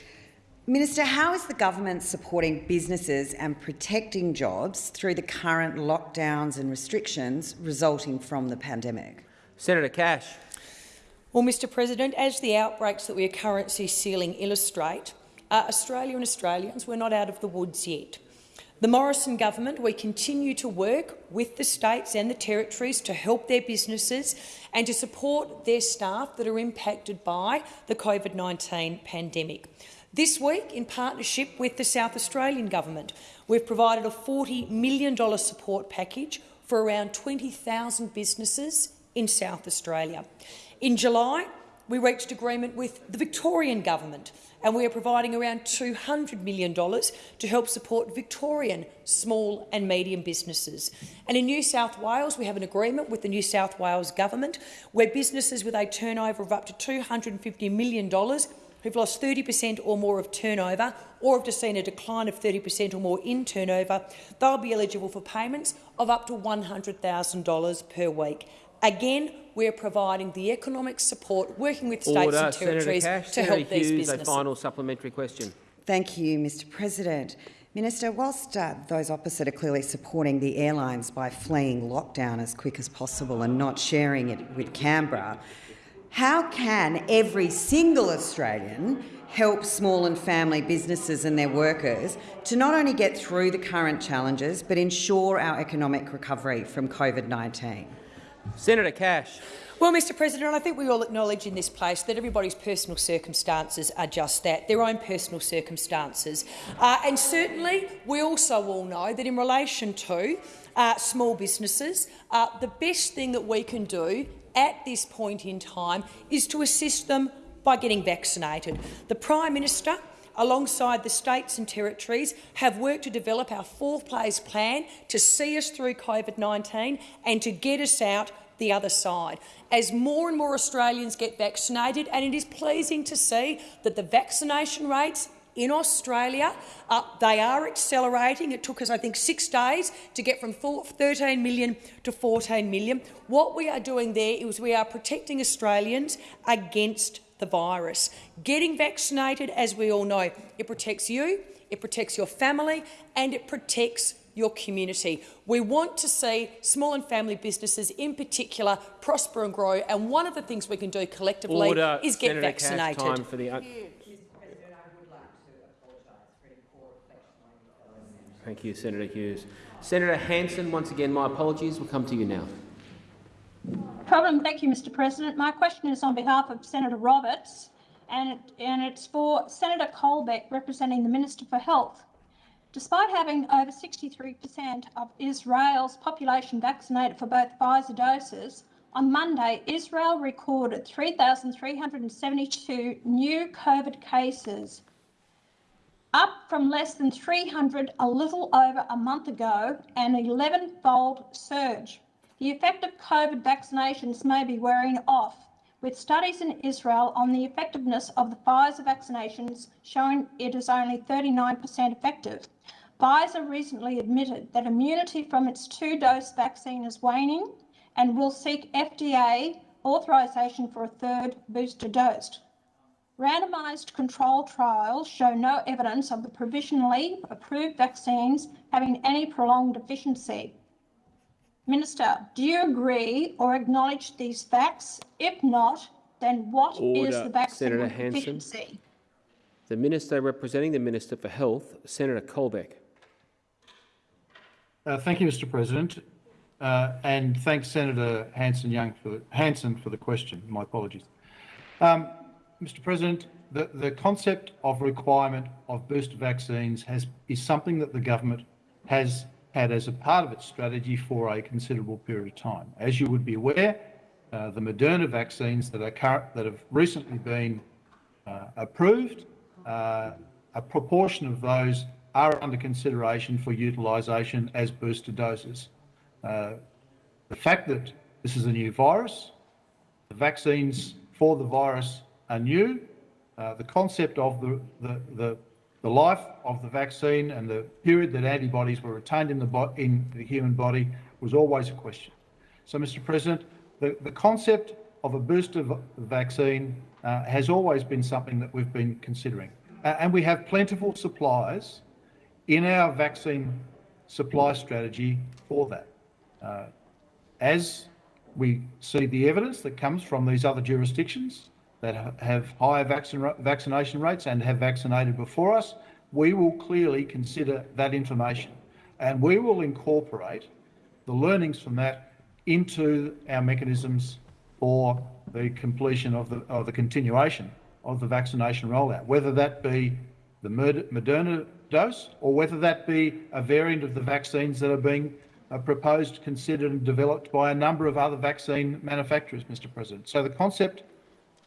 Minister, how is the government supporting businesses and protecting jobs through the current lockdowns and restrictions resulting from the pandemic? Senator Cash. Well, Mr President, as the outbreaks that we are currently seeing illustrate, uh, Australia and Australians, we're not out of the woods yet. The Morrison government, we continue to work with the states and the territories to help their businesses and to support their staff that are impacted by the COVID-19 pandemic. This week, in partnership with the South Australian Government, we've provided a $40 million support package for around 20,000 businesses in South Australia. In July, we reached agreement with the Victorian Government and we are providing around $200 million to help support Victorian small and medium businesses. And in New South Wales, we have an agreement with the New South Wales Government where businesses with a turnover of up to $250 million who've lost 30 per cent or more of turnover or have just seen a decline of 30 per cent or more in turnover, they'll be eligible for payments of up to $100,000 per week. Again, we're providing the economic support, working with states Order. and territories Senator Cash. to Senator help these Hughes, businesses. a final supplementary question. Thank you, Mr President. Minister, whilst uh, those opposite are clearly supporting the airlines by fleeing lockdown as quick as possible and not sharing it with Canberra, how can every single Australian help small and family businesses and their workers to not only get through the current challenges but ensure our economic recovery from COVID-19? Senator Cash. Well, Mr President, I think we all acknowledge in this place that everybody's personal circumstances are just that, their own personal circumstances. Uh, and certainly we also all know that in relation to uh, small businesses, uh, the best thing that we can do at this point in time is to assist them by getting vaccinated. The Prime Minister alongside the states and territories, have worked to develop our four-phase plan to see us through COVID-19 and to get us out the other side. As more and more Australians get vaccinated, and it is pleasing to see that the vaccination rates in Australia, uh, they are accelerating. It took us, I think, six days to get from 13 million to 14 million. What we are doing there is we are protecting Australians against the virus. Getting vaccinated, as we all know, it protects you, it protects your family and it protects your community. We want to see small and family businesses in particular prosper and grow, and one of the things we can do collectively Order. is get Senator Cash, vaccinated. time for the Thank you, Senator Hughes. Senator Hanson, once again, my apologies. We'll come to you now. Problem. Thank you, Mr President. My question is on behalf of Senator Roberts, and, it, and it's for Senator Colbeck, representing the Minister for Health. Despite having over 63% of Israel's population vaccinated for both Pfizer doses, on Monday, Israel recorded 3,372 new COVID cases, up from less than 300 a little over a month ago, an 11-fold surge. The effect of COVID vaccinations may be wearing off, with studies in Israel on the effectiveness of the Pfizer vaccinations showing it is only 39% effective. Pfizer recently admitted that immunity from its two-dose vaccine is waning and will seek FDA authorization for a third booster dose. Randomised control trials show no evidence of the provisionally approved vaccines having any prolonged efficiency. Minister, do you agree or acknowledge these facts? If not, then what is Order. the vaccine Senator Hanson. efficiency? The Minister representing the Minister for Health, Senator Colbeck. Uh, thank you, Mr. President, uh, and thanks Senator Hanson Young for Hanson for the question. My apologies, um, Mr. President. The, the concept of requirement of booster vaccines has is something that the government has had as a part of its strategy for a considerable period of time. As you would be aware, uh, the Moderna vaccines that, are current, that have recently been uh, approved, uh, a proportion of those are under consideration for utilisation as booster doses. Uh, the fact that this is a new virus, the vaccines for the virus are new, uh, the concept of the, the, the, the, life of the vaccine and the period that antibodies were retained in the, in the human body was always a question. So, Mr President, the, the concept of a booster vaccine uh, has always been something that we've been considering. Uh, and we have plentiful supplies in our vaccine supply strategy for that. Uh, as we see the evidence that comes from these other jurisdictions that have higher vaccination rates and have vaccinated before us, we will clearly consider that information and we will incorporate the learnings from that into our mechanisms for the completion of the, of the continuation of the vaccination rollout, whether that be the Moderna dose or whether that be a variant of the vaccines that are being uh, proposed, considered and developed by a number of other vaccine manufacturers, Mr President. So the concept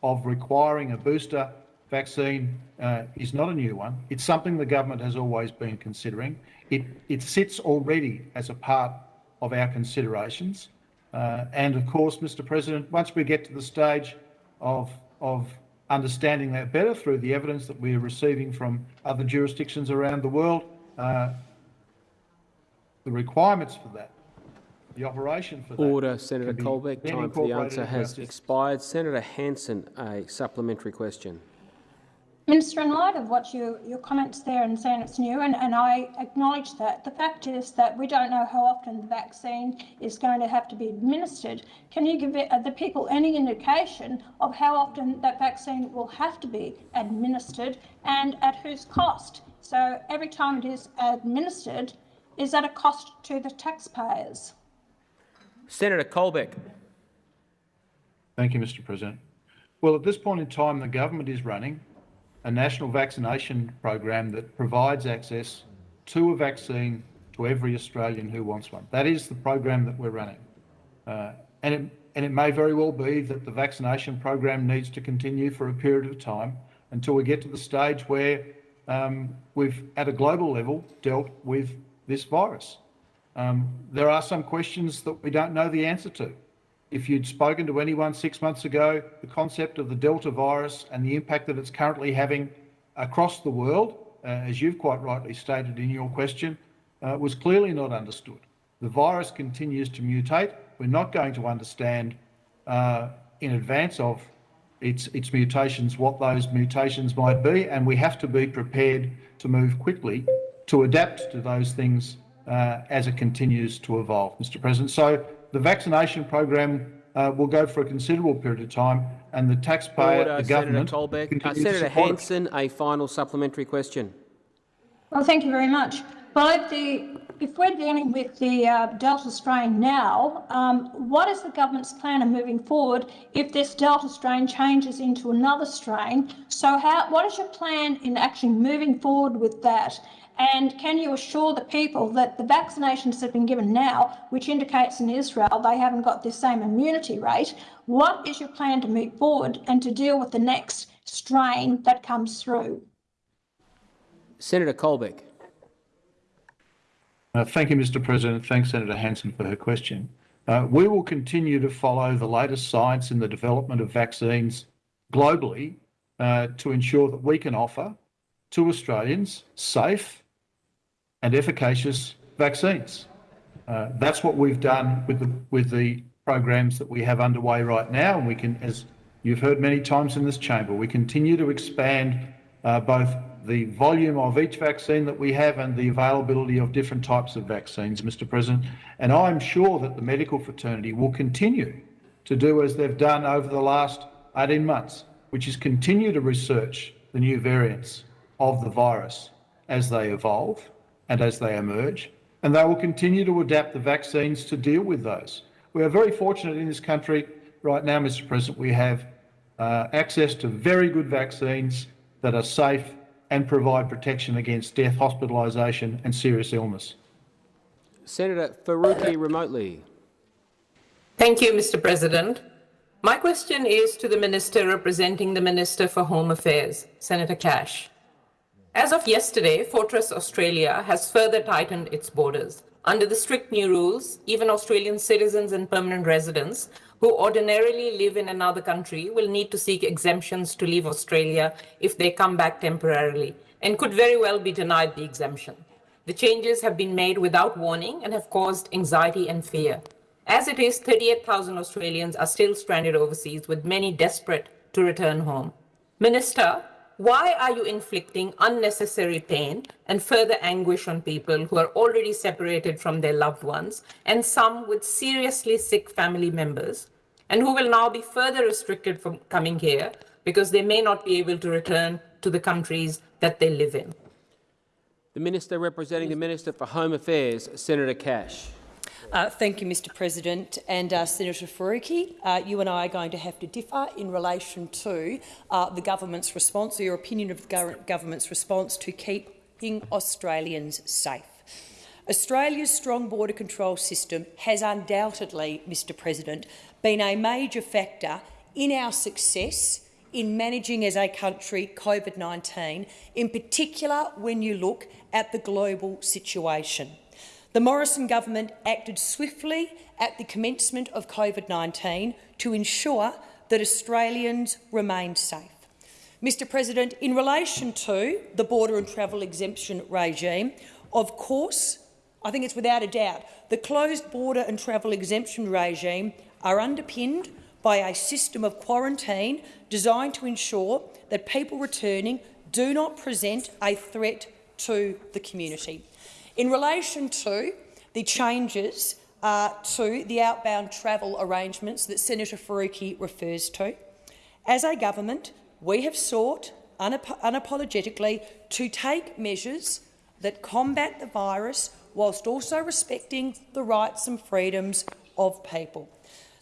of requiring a booster vaccine uh, is not a new one. It's something the government has always been considering. It, it sits already as a part of our considerations. Uh, and of course, Mr President, once we get to the stage of, of understanding that better through the evidence that we are receiving from other jurisdictions around the world, uh, the requirements for that, the operation for that. Order, Senator Colbeck. Time for the answer has expired. Senator Hanson, a supplementary question. Minister, in light of what you, your comments there and saying it's new, and, and I acknowledge that, the fact is that we don't know how often the vaccine is going to have to be administered. Can you give it, uh, the people any indication of how often that vaccine will have to be administered and at whose cost? So every time it is administered, is at a cost to the taxpayers? Senator Colbeck. Thank you, Mr President. Well, at this point in time, the government is running a national vaccination program that provides access to a vaccine to every Australian who wants one. That is the program that we're running. Uh, and, it, and it may very well be that the vaccination program needs to continue for a period of time until we get to the stage where um, we've, at a global level, dealt with this virus. Um, there are some questions that we don't know the answer to. If you'd spoken to anyone six months ago, the concept of the Delta virus and the impact that it's currently having across the world, uh, as you've quite rightly stated in your question, uh, was clearly not understood. The virus continues to mutate. We're not going to understand uh, in advance of its, its mutations what those mutations might be, and we have to be prepared to move quickly to adapt to those things uh, as it continues to evolve, Mr President. So the vaccination program uh, will go for a considerable period of time and the taxpayer, Order, the government... Senator Colbeck. Uh, Senator Hanson, a final supplementary question. Well, thank you very much. Well, if, the, if we're dealing with the uh, Delta strain now, um, what is the government's plan of moving forward if this Delta strain changes into another strain? So how, what is your plan in actually moving forward with that? And can you assure the people that the vaccinations that have been given now, which indicates in Israel they haven't got the same immunity rate, what is your plan to move forward and to deal with the next strain that comes through? Senator Colbeck. Uh, thank you, Mr President. Thanks, Senator Hanson, for her question. Uh, we will continue to follow the latest science in the development of vaccines globally uh, to ensure that we can offer to Australians safe, and efficacious vaccines. Uh, that's what we've done with the, with the programs that we have underway right now. And we can, as you've heard many times in this chamber, we continue to expand uh, both the volume of each vaccine that we have and the availability of different types of vaccines, Mr President. And I'm sure that the medical fraternity will continue to do as they've done over the last 18 months, which is continue to research the new variants of the virus as they evolve and as they emerge, and they will continue to adapt the vaccines to deal with those. We are very fortunate in this country right now, Mr President, we have uh, access to very good vaccines that are safe and provide protection against death, hospitalisation and serious illness. Senator Faruqi remotely. Thank you, Mr President. My question is to the Minister representing the Minister for Home Affairs, Senator Cash. As of yesterday, Fortress Australia has further tightened its borders. Under the strict new rules, even Australian citizens and permanent residents who ordinarily live in another country will need to seek exemptions to leave Australia if they come back temporarily and could very well be denied the exemption. The changes have been made without warning and have caused anxiety and fear. As it is, 38,000 Australians are still stranded overseas, with many desperate to return home. Minister, why are you inflicting unnecessary pain and further anguish on people who are already separated from their loved ones and some with seriously sick family members and who will now be further restricted from coming here because they may not be able to return to the countries that they live in? The Minister representing the Minister for Home Affairs, Senator Cash. Uh, thank you, Mr President. And uh, Senator Faruqi, uh, you and I are going to have to differ in relation to uh, the government's response, or your opinion of the government's response to keeping Australians safe. Australia's strong border control system has undoubtedly, Mr President, been a major factor in our success in managing as a country COVID-19, in particular when you look at the global situation. The Morrison government acted swiftly at the commencement of COVID-19 to ensure that Australians remained safe. Mr President, in relation to the border and travel exemption regime, of course, I think it's without a doubt, the closed border and travel exemption regime are underpinned by a system of quarantine designed to ensure that people returning do not present a threat to the community. In relation to the changes uh, to the outbound travel arrangements that Senator Faruqi refers to, as a government, we have sought unap unapologetically to take measures that combat the virus whilst also respecting the rights and freedoms of people.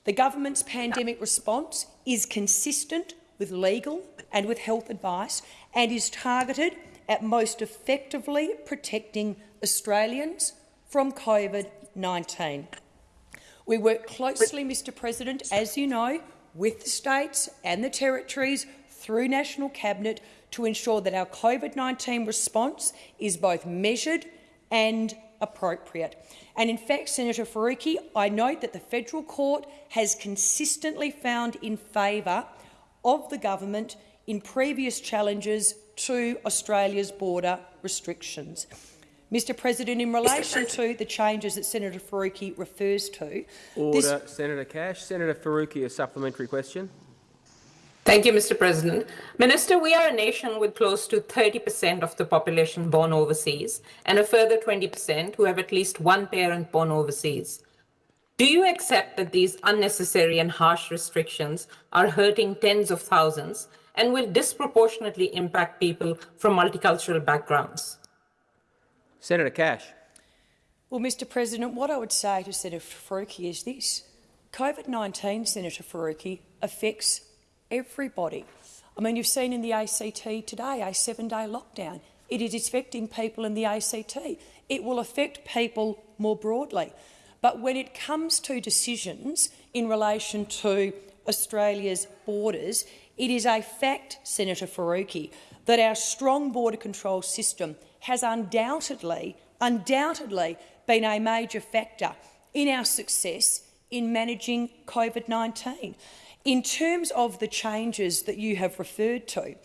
The government's pandemic response is consistent with legal and with health advice and is targeted at most effectively protecting Australians from COVID-19. We work closely, Mr President, as you know, with the states and the territories through National Cabinet to ensure that our COVID-19 response is both measured and appropriate. And in fact, Senator Faruqi, I note that the federal court has consistently found in favour of the government in previous challenges to Australia's border restrictions. Mr President, in relation to the changes that Senator Faruqi refers to— Order, Senator Cash. Senator Faruqi, a supplementary question. Thank you, Mr. President. Minister, we are a nation with close to 30% of the population born overseas and a further 20% who have at least one parent born overseas. Do you accept that these unnecessary and harsh restrictions are hurting tens of thousands and will disproportionately impact people from multicultural backgrounds? Senator Cash. Well, Mr President, what I would say to Senator Faruqi is this. COVID-19, Senator Faruqi, affects everybody. I mean, you've seen in the ACT today a seven-day lockdown. It is affecting people in the ACT. It will affect people more broadly. But when it comes to decisions in relation to Australia's borders, it is a fact, Senator Faruqi, that our strong border control system has undoubtedly, undoubtedly been a major factor in our success in managing COVID-19. In terms of the changes that you have referred to,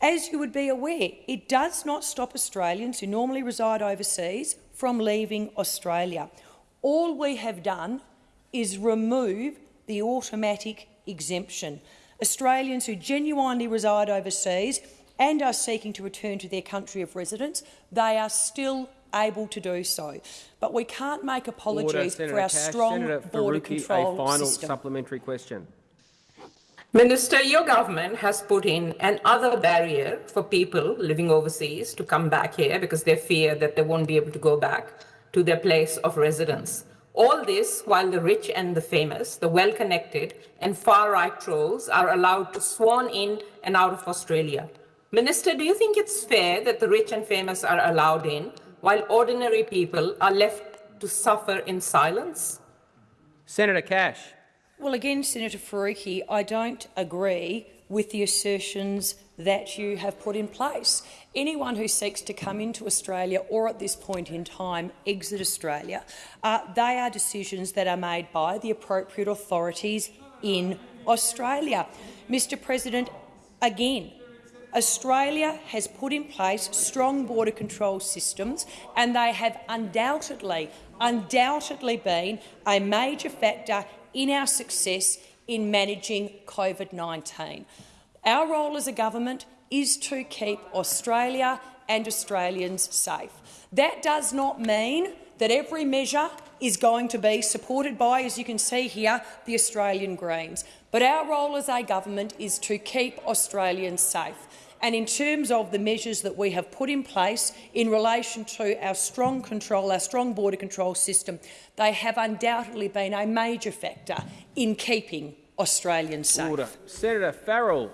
as you would be aware, it does not stop Australians who normally reside overseas from leaving Australia. All we have done is remove the automatic exemption. Australians who genuinely reside overseas and are seeking to return to their country of residence, they are still able to do so. But we can't make apologies Order, for our Cash. strong Senator border Faruqi, control a final system. supplementary question. Minister, your government has put in another barrier for people living overseas to come back here because they fear that they won't be able to go back to their place of residence. All this while the rich and the famous, the well-connected and far-right trolls are allowed to swan in and out of Australia. Minister, do you think it's fair that the rich and famous are allowed in while ordinary people are left to suffer in silence? Senator Cash. Well, again, Senator Faruqi, I don't agree with the assertions that you have put in place. Anyone who seeks to come into Australia or at this point in time exit Australia, uh, they are decisions that are made by the appropriate authorities in Australia. Mr President, again, Australia has put in place strong border control systems and they have undoubtedly, undoubtedly been a major factor in our success in managing COVID-19. Our role as a government is to keep Australia and Australians safe. That does not mean that every measure is going to be supported by, as you can see here, the Australian Greens. But our role as a government is to keep Australians safe. And in terms of the measures that we have put in place in relation to our strong control, our strong border control system, they have undoubtedly been a major factor in keeping Australians safe. Order. Senator Farrell.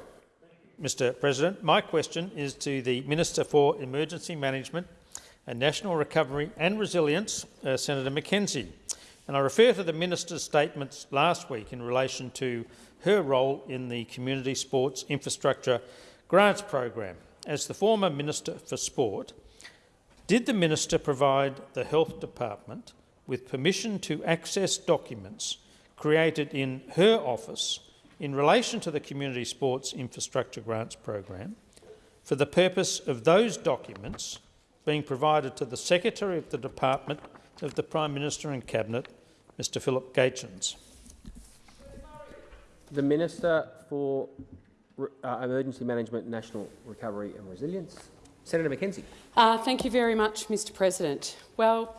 Mr President, my question is to the Minister for Emergency Management and National Recovery and Resilience, uh, Senator McKenzie. And I refer to the Minister's statements last week in relation to her role in the Community Sports Infrastructure Grants Program. As the former Minister for Sport, did the Minister provide the Health Department with permission to access documents created in her office in relation to the Community Sports Infrastructure Grants Program for the purpose of those documents being provided to the Secretary of the Department of the Prime Minister and Cabinet, Mr Philip Gaetjens. The Minister for uh, Emergency Management, National Recovery and Resilience. Senator McKenzie. Uh, thank you very much, Mr President. Well,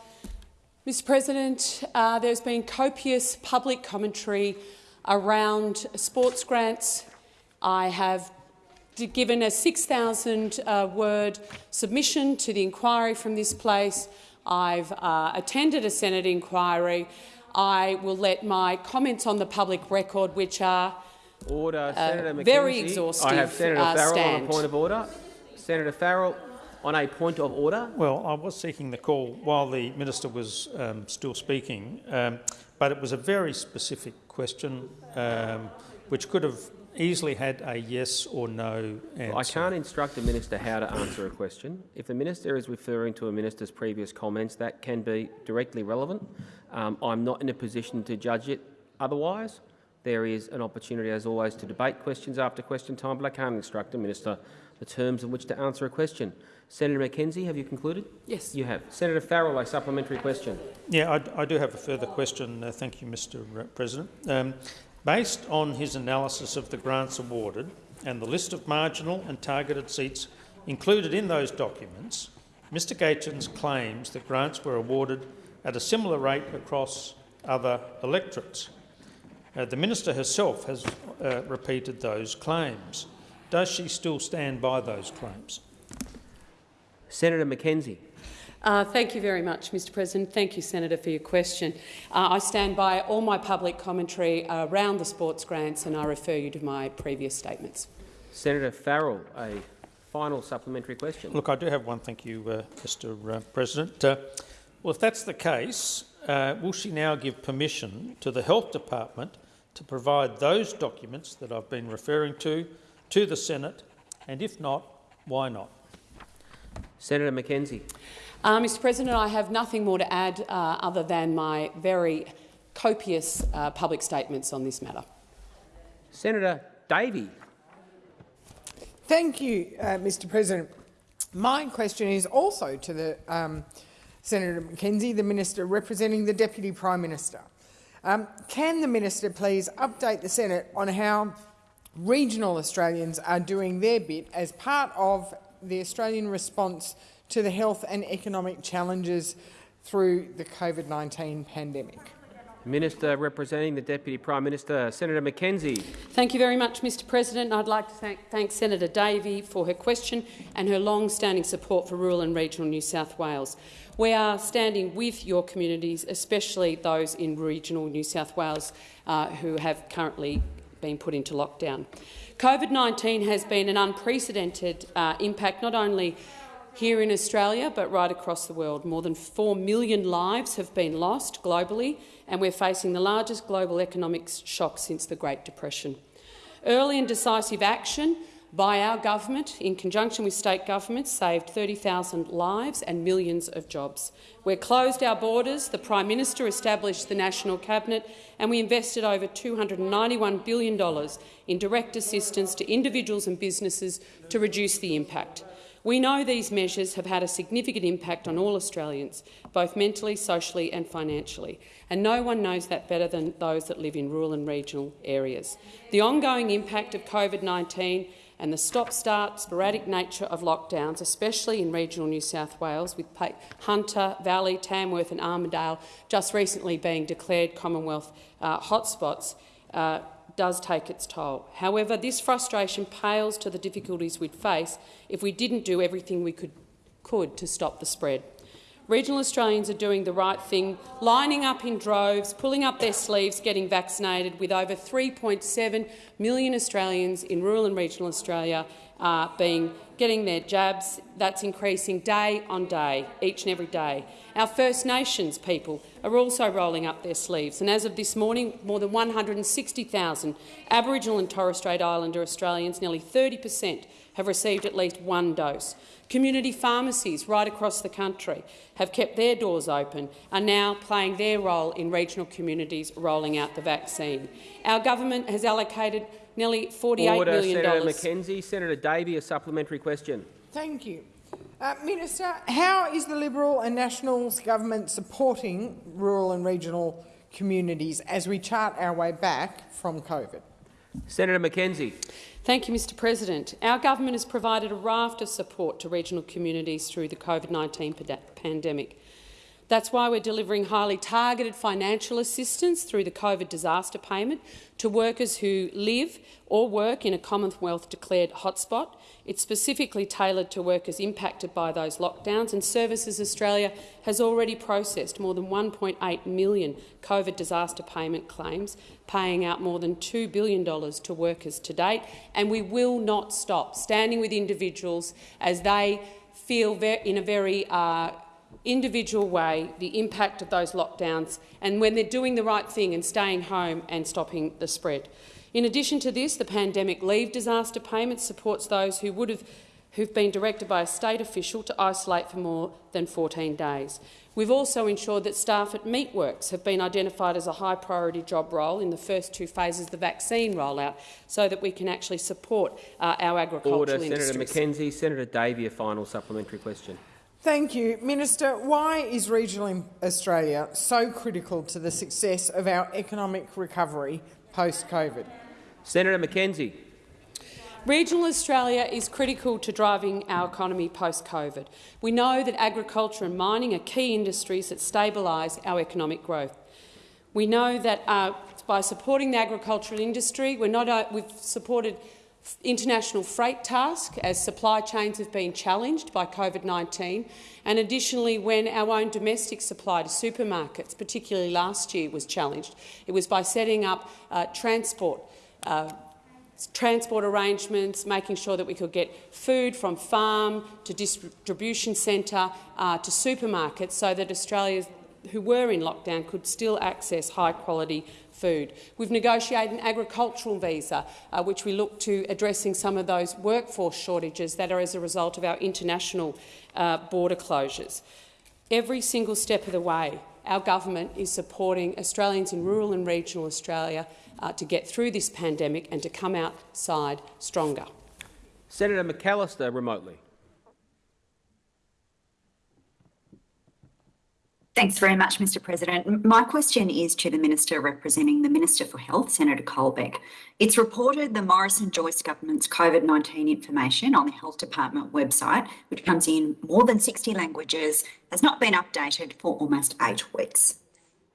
Mr President, uh, there's been copious public commentary around sports grants. I have given a 6,000-word uh, submission to the inquiry from this place. I've uh, attended a Senate inquiry. I will let my comments on the public record, which are order, uh, Senator McKenzie. very exhaustive, I have Senator uh, Farrell stand. on a point of order. Senator Farrell on a point of order. Well, I was seeking the call while the minister was um, still speaking, um, but it was a very specific question um, which could have easily had a yes or no answer. I can't instruct a minister how to answer a question. If the minister is referring to a minister's previous comments, that can be directly relevant. Um, I'm not in a position to judge it otherwise. There is an opportunity, as always, to debate questions after question time, but I can't instruct a minister the terms in which to answer a question. Senator McKenzie, have you concluded? Yes. You have. Senator Farrell, a supplementary question. Yeah, I, I do have a further question. Uh, thank you, Mr President. Um, Based on his analysis of the grants awarded and the list of marginal and targeted seats included in those documents, Mr Gaetjens claims that grants were awarded at a similar rate across other electorates. Uh, the minister herself has uh, repeated those claims. Does she still stand by those claims? Senator McKenzie. Uh, thank you very much, Mr President. Thank you, Senator, for your question. Uh, I stand by all my public commentary around the sports grants and I refer you to my previous statements. Senator Farrell, a final supplementary question. Look, I do have one. Thank you, uh, Mr uh, President. Uh, well, if that's the case, uh, will she now give permission to the Health Department to provide those documents that I've been referring to to the Senate? And if not, why not? Senator McKenzie. Uh, Mr President, I have nothing more to add uh, other than my very copious uh, public statements on this matter. Senator Davey. Thank you, uh, Mr President. My question is also to the um, Senator McKenzie, the Minister representing the Deputy Prime Minister. Um, can the Minister please update the Senate on how regional Australians are doing their bit as part of the Australian response to the health and economic challenges through the COVID-19 pandemic. Minister representing the Deputy Prime Minister, Senator McKenzie. Thank you very much, Mr President. I'd like to thank, thank Senator Davey for her question and her long-standing support for rural and regional New South Wales. We are standing with your communities, especially those in regional New South Wales uh, who have currently been put into lockdown. COVID-19 has been an unprecedented uh, impact not only here in Australia, but right across the world. More than 4 million lives have been lost globally, and we're facing the largest global economic shock since the Great Depression. Early and decisive action by our government, in conjunction with state governments, saved 30,000 lives and millions of jobs. We closed our borders, the Prime Minister established the National Cabinet, and we invested over $291 billion in direct assistance to individuals and businesses to reduce the impact. We know these measures have had a significant impact on all Australians, both mentally, socially and financially, and no one knows that better than those that live in rural and regional areas. The ongoing impact of COVID-19 and the stop-start, sporadic nature of lockdowns, especially in regional New South Wales, with Hunter Valley, Tamworth and Armidale just recently being declared Commonwealth uh, hotspots, uh, does take its toll. However, this frustration pales to the difficulties we'd face if we didn't do everything we could, could to stop the spread. Regional Australians are doing the right thing, lining up in droves, pulling up their sleeves, getting vaccinated, with over 3.7 million Australians in rural and regional Australia uh, being getting their jabs. That's increasing day on day, each and every day. Our First Nations people are also rolling up their sleeves, and as of this morning, more than 160,000 Aboriginal and Torres Strait Islander Australians, nearly 30 per cent, have received at least one dose. Community pharmacies right across the country have kept their doors open, are now playing their role in regional communities rolling out the vaccine. Our government has allocated nearly $48 Order, million Senator McKenzie. Senator Davey, a supplementary question. Thank you. Uh, Minister, how is the Liberal and Nationals government supporting rural and regional communities as we chart our way back from COVID? Senator McKenzie. Thank you, Mr President. Our government has provided a raft of support to regional communities through the COVID-19 pandemic. That's why we're delivering highly targeted financial assistance through the COVID disaster payment to workers who live or work in a Commonwealth-declared hotspot. It's specifically tailored to workers impacted by those lockdowns, and Services Australia has already processed more than 1.8 million COVID disaster payment claims, paying out more than $2 billion to workers to date, and we will not stop standing with individuals as they feel in a very uh, individual way the impact of those lockdowns and when they're doing the right thing and staying home and stopping the spread. In addition to this, the pandemic leave disaster payment supports those who would have who've been directed by a state official to isolate for more than 14 days. We've also ensured that staff at Meatworks have been identified as a high priority job role in the first two phases of the vaccine rollout so that we can actually support uh, our agricultural Order, industries. Senator McKenzie. Senator Davey, a final supplementary question. Thank you. Minister, why is regional Australia so critical to the success of our economic recovery post-COVID? Senator McKenzie. Regional Australia is critical to driving our economy post-COVID. We know that agriculture and mining are key industries that stabilise our economic growth. We know that uh, by supporting the agricultural industry, we're not, uh, we've supported international freight task as supply chains have been challenged by COVID-19 and additionally when our own domestic supply to supermarkets, particularly last year, was challenged. It was by setting up uh, transport uh, transport arrangements, making sure that we could get food from farm to distribution centre uh, to supermarkets so that Australians who were in lockdown could still access high-quality food. We've negotiated an agricultural visa, uh, which we look to addressing some of those workforce shortages that are as a result of our international uh, border closures. Every single step of the way, our government is supporting Australians in rural and regional Australia uh, to get through this pandemic and to come outside stronger. Senator McAllister remotely. Thanks very much, Mr President. My question is to the Minister representing the Minister for Health, Senator Colbeck. It's reported the Morrison-Joyce government's COVID-19 information on the Health Department website, which comes in more than 60 languages, has not been updated for almost eight weeks.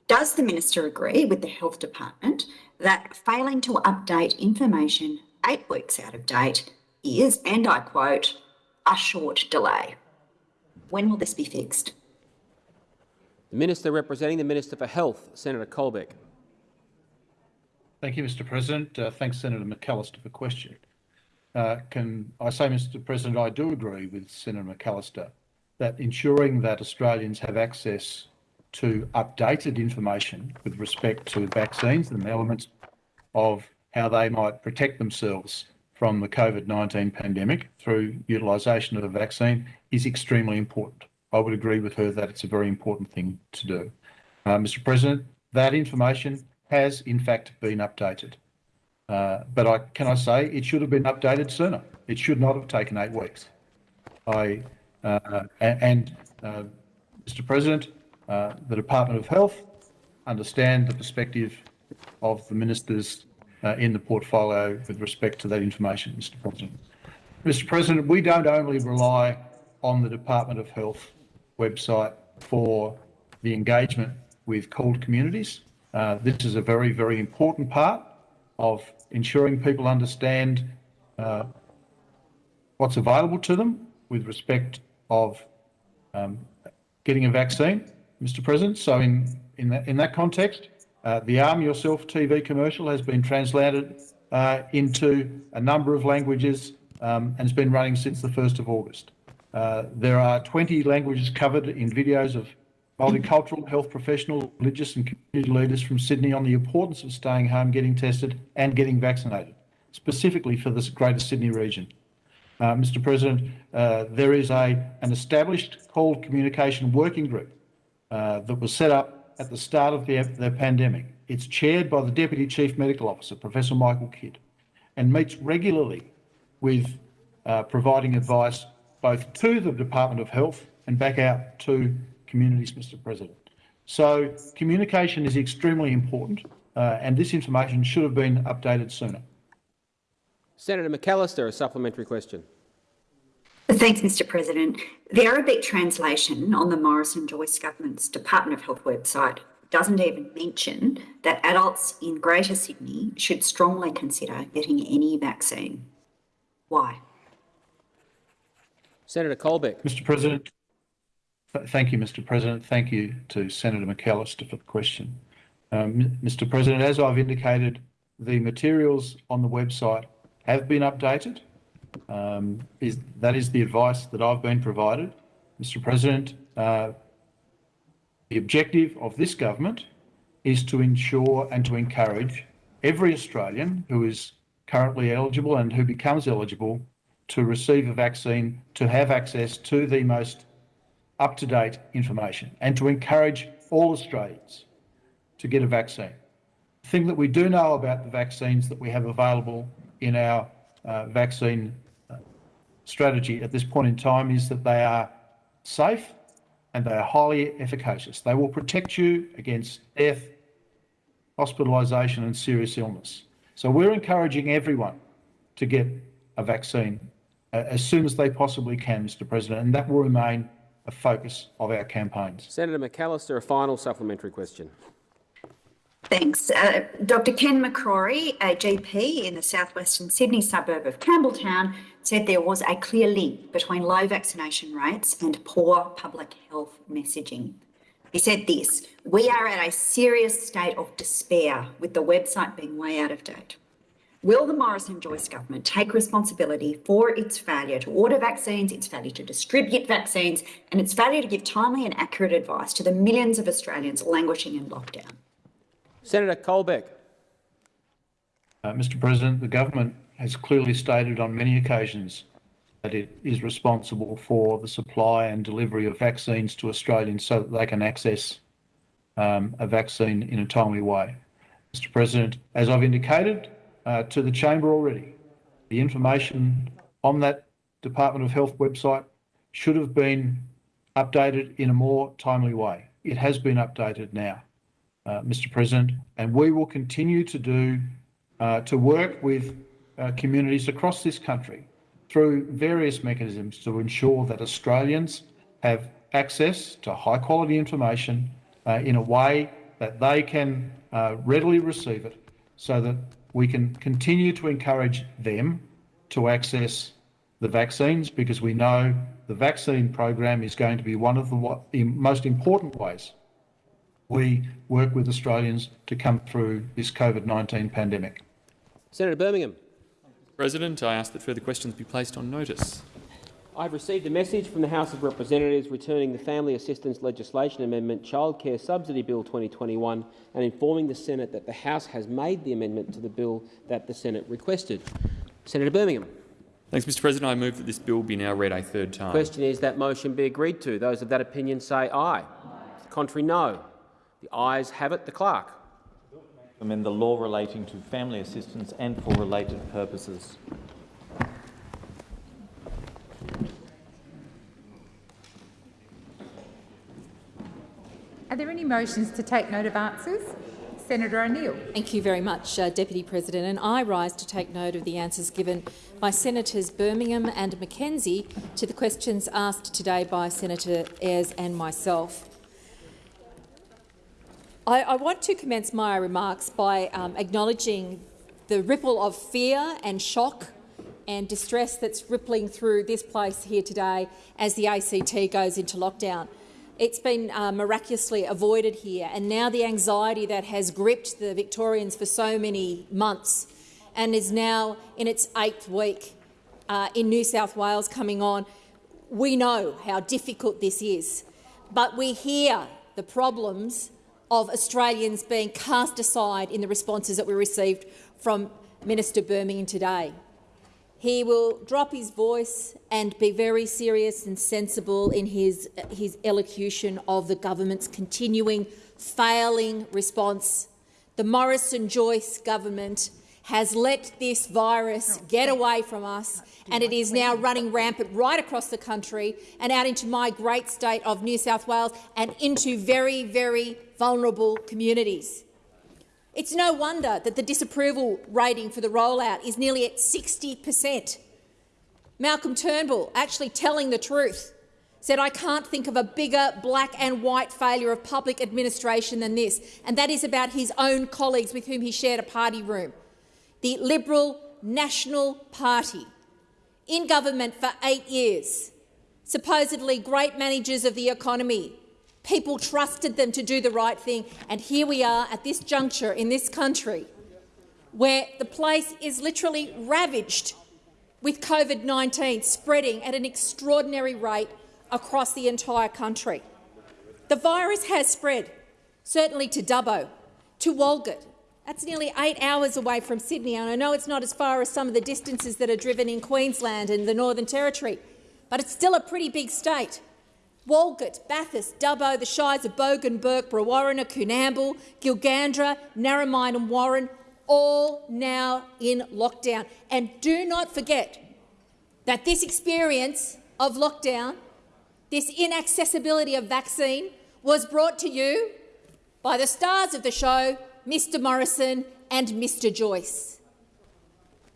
Does the Minister agree with the Health Department that failing to update information eight weeks out of date is, and I quote, a short delay? When will this be fixed? The Minister representing the Minister for Health, Senator Colbeck. Thank you, Mr President. Uh, thanks, Senator McAllister, for question. uh, can I say, Mr President, I do agree with Senator McAllister that ensuring that Australians have access to updated information with respect to vaccines and the elements of how they might protect themselves from the COVID-19 pandemic through utilisation of a vaccine is extremely important. I would agree with her that it's a very important thing to do. Uh, Mr President, that information has in fact been updated. Uh, but I, can I say it should have been updated sooner. It should not have taken eight weeks. I uh, and uh, Mr. President, uh, the Department of Health understand the perspective of the ministers uh, in the portfolio with respect to that information, Mr. President. Mr. President, we don't only rely on the Department of Health website for the engagement with CALD communities. Uh, this is a very, very important part of ensuring people understand uh, what's available to them with respect of um, getting a vaccine, Mr. President. So in in that in that context, uh, the Arm Yourself TV commercial has been translated uh, into a number of languages um, and has been running since the 1st of August. Uh, there are 20 languages covered in videos of multicultural health professionals, religious and community leaders from Sydney on the importance of staying home, getting tested and getting vaccinated, specifically for this Greater Sydney region. Uh, Mr President, uh, there is a, an established CALD communication working group uh, that was set up at the start of the, the pandemic. It's chaired by the Deputy Chief Medical Officer, Professor Michael Kidd, and meets regularly with uh, providing advice both to the Department of Health and back out to communities, Mr President. So communication is extremely important uh, and this information should have been updated sooner. Senator McAllister, a supplementary question. Thanks, Mr President. The Arabic translation on the Morrison Joyce government's Department of Health website doesn't even mention that adults in Greater Sydney should strongly consider getting any vaccine. Why? Senator Colbeck. Mr President, thank you, Mr President. Thank you to Senator McAllister for the question. Um, Mr President, as I've indicated, the materials on the website have been updated. Um, is, that is the advice that I've been provided. Mr President, uh, the objective of this government is to ensure and to encourage every Australian who is currently eligible and who becomes eligible to receive a vaccine to have access to the most up-to-date information and to encourage all Australians to get a vaccine. The thing that we do know about the vaccines that we have available in our uh, vaccine uh, strategy at this point in time is that they are safe and they are highly efficacious. They will protect you against death, hospitalisation and serious illness. So we're encouraging everyone to get a vaccine as soon as they possibly can, Mr President, and that will remain a focus of our campaigns. Senator McAllister, a final supplementary question. Thanks. Uh, Dr Ken McCrory, a GP in the southwestern Sydney suburb of Campbelltown, said there was a clear link between low vaccination rates and poor public health messaging. He said this, we are at a serious state of despair with the website being way out of date. Will the Morrison Joyce government take responsibility for its failure to order vaccines, its failure to distribute vaccines, and its failure to give timely and accurate advice to the millions of Australians languishing in lockdown? Senator Colbeck. Uh, Mr President, the government has clearly stated on many occasions that it is responsible for the supply and delivery of vaccines to Australians so that they can access um, a vaccine in a timely way. Mr President, as I've indicated uh, to the chamber already, the information on that Department of Health website should have been updated in a more timely way. It has been updated now uh, Mr. President, and we will continue to do uh, to work with uh, communities across this country through various mechanisms to ensure that Australians have access to high quality information uh, in a way that they can readily receive it so that we can continue to encourage them to access the vaccines because we know the vaccine program is going to be one of the most important ways we work with Australians to come through this COVID-19 pandemic. Senator Birmingham. President, I ask that further questions be placed on notice. I have received a message from the House of Representatives returning the Family Assistance Legislation Amendment Childcare Subsidy Bill 2021 and informing the Senate that the House has made the amendment to the bill that the Senate requested. Senator Birmingham. Thanks, Mr President. I move that this bill be now read a third time. The question is that motion be agreed to. Those of that opinion say aye. Contrary, no. The ayes have it. The clerk. Amend the law relating to family assistance and for related purposes. Are there any motions to take note of answers? Senator O'Neill. Thank you very much, uh, Deputy President. And I rise to take note of the answers given by Senators Birmingham and McKenzie to the questions asked today by Senator Ayres and myself. I, I want to commence my remarks by um, acknowledging the ripple of fear and shock and distress that's rippling through this place here today as the ACT goes into lockdown. It's been uh, miraculously avoided here, and now the anxiety that has gripped the Victorians for so many months and is now in its eighth week uh, in New South Wales coming on, we know how difficult this is. But we hear the problems of Australians being cast aside in the responses that we received from Minister Birmingham today. He will drop his voice and be very serious and sensible in his, his elocution of the government's continuing failing response. The Morrison-Joyce government has let this virus get away from us and it is now running rampant right across the country and out into my great state of New South Wales and into very, very vulnerable communities. It's no wonder that the disapproval rating for the rollout is nearly at 60 per cent. Malcolm Turnbull, actually telling the truth, said, I can't think of a bigger black and white failure of public administration than this, and that is about his own colleagues with whom he shared a party room. The Liberal National Party, in government for eight years, supposedly great managers of the economy, People trusted them to do the right thing, and here we are at this juncture in this country where the place is literally ravaged with COVID-19 spreading at an extraordinary rate across the entire country. The virus has spread, certainly to Dubbo, to Walgett. That's nearly eight hours away from Sydney, and I know it's not as far as some of the distances that are driven in Queensland and the Northern Territory, but it's still a pretty big state. Walgett, Bathurst, Dubbo, the Shires of Bogan, Bourke, Brewarrina, Coonamble, Gilgandra, Narromine and Warren, all now in lockdown. And do not forget that this experience of lockdown, this inaccessibility of vaccine, was brought to you by the stars of the show, Mr Morrison and Mr Joyce.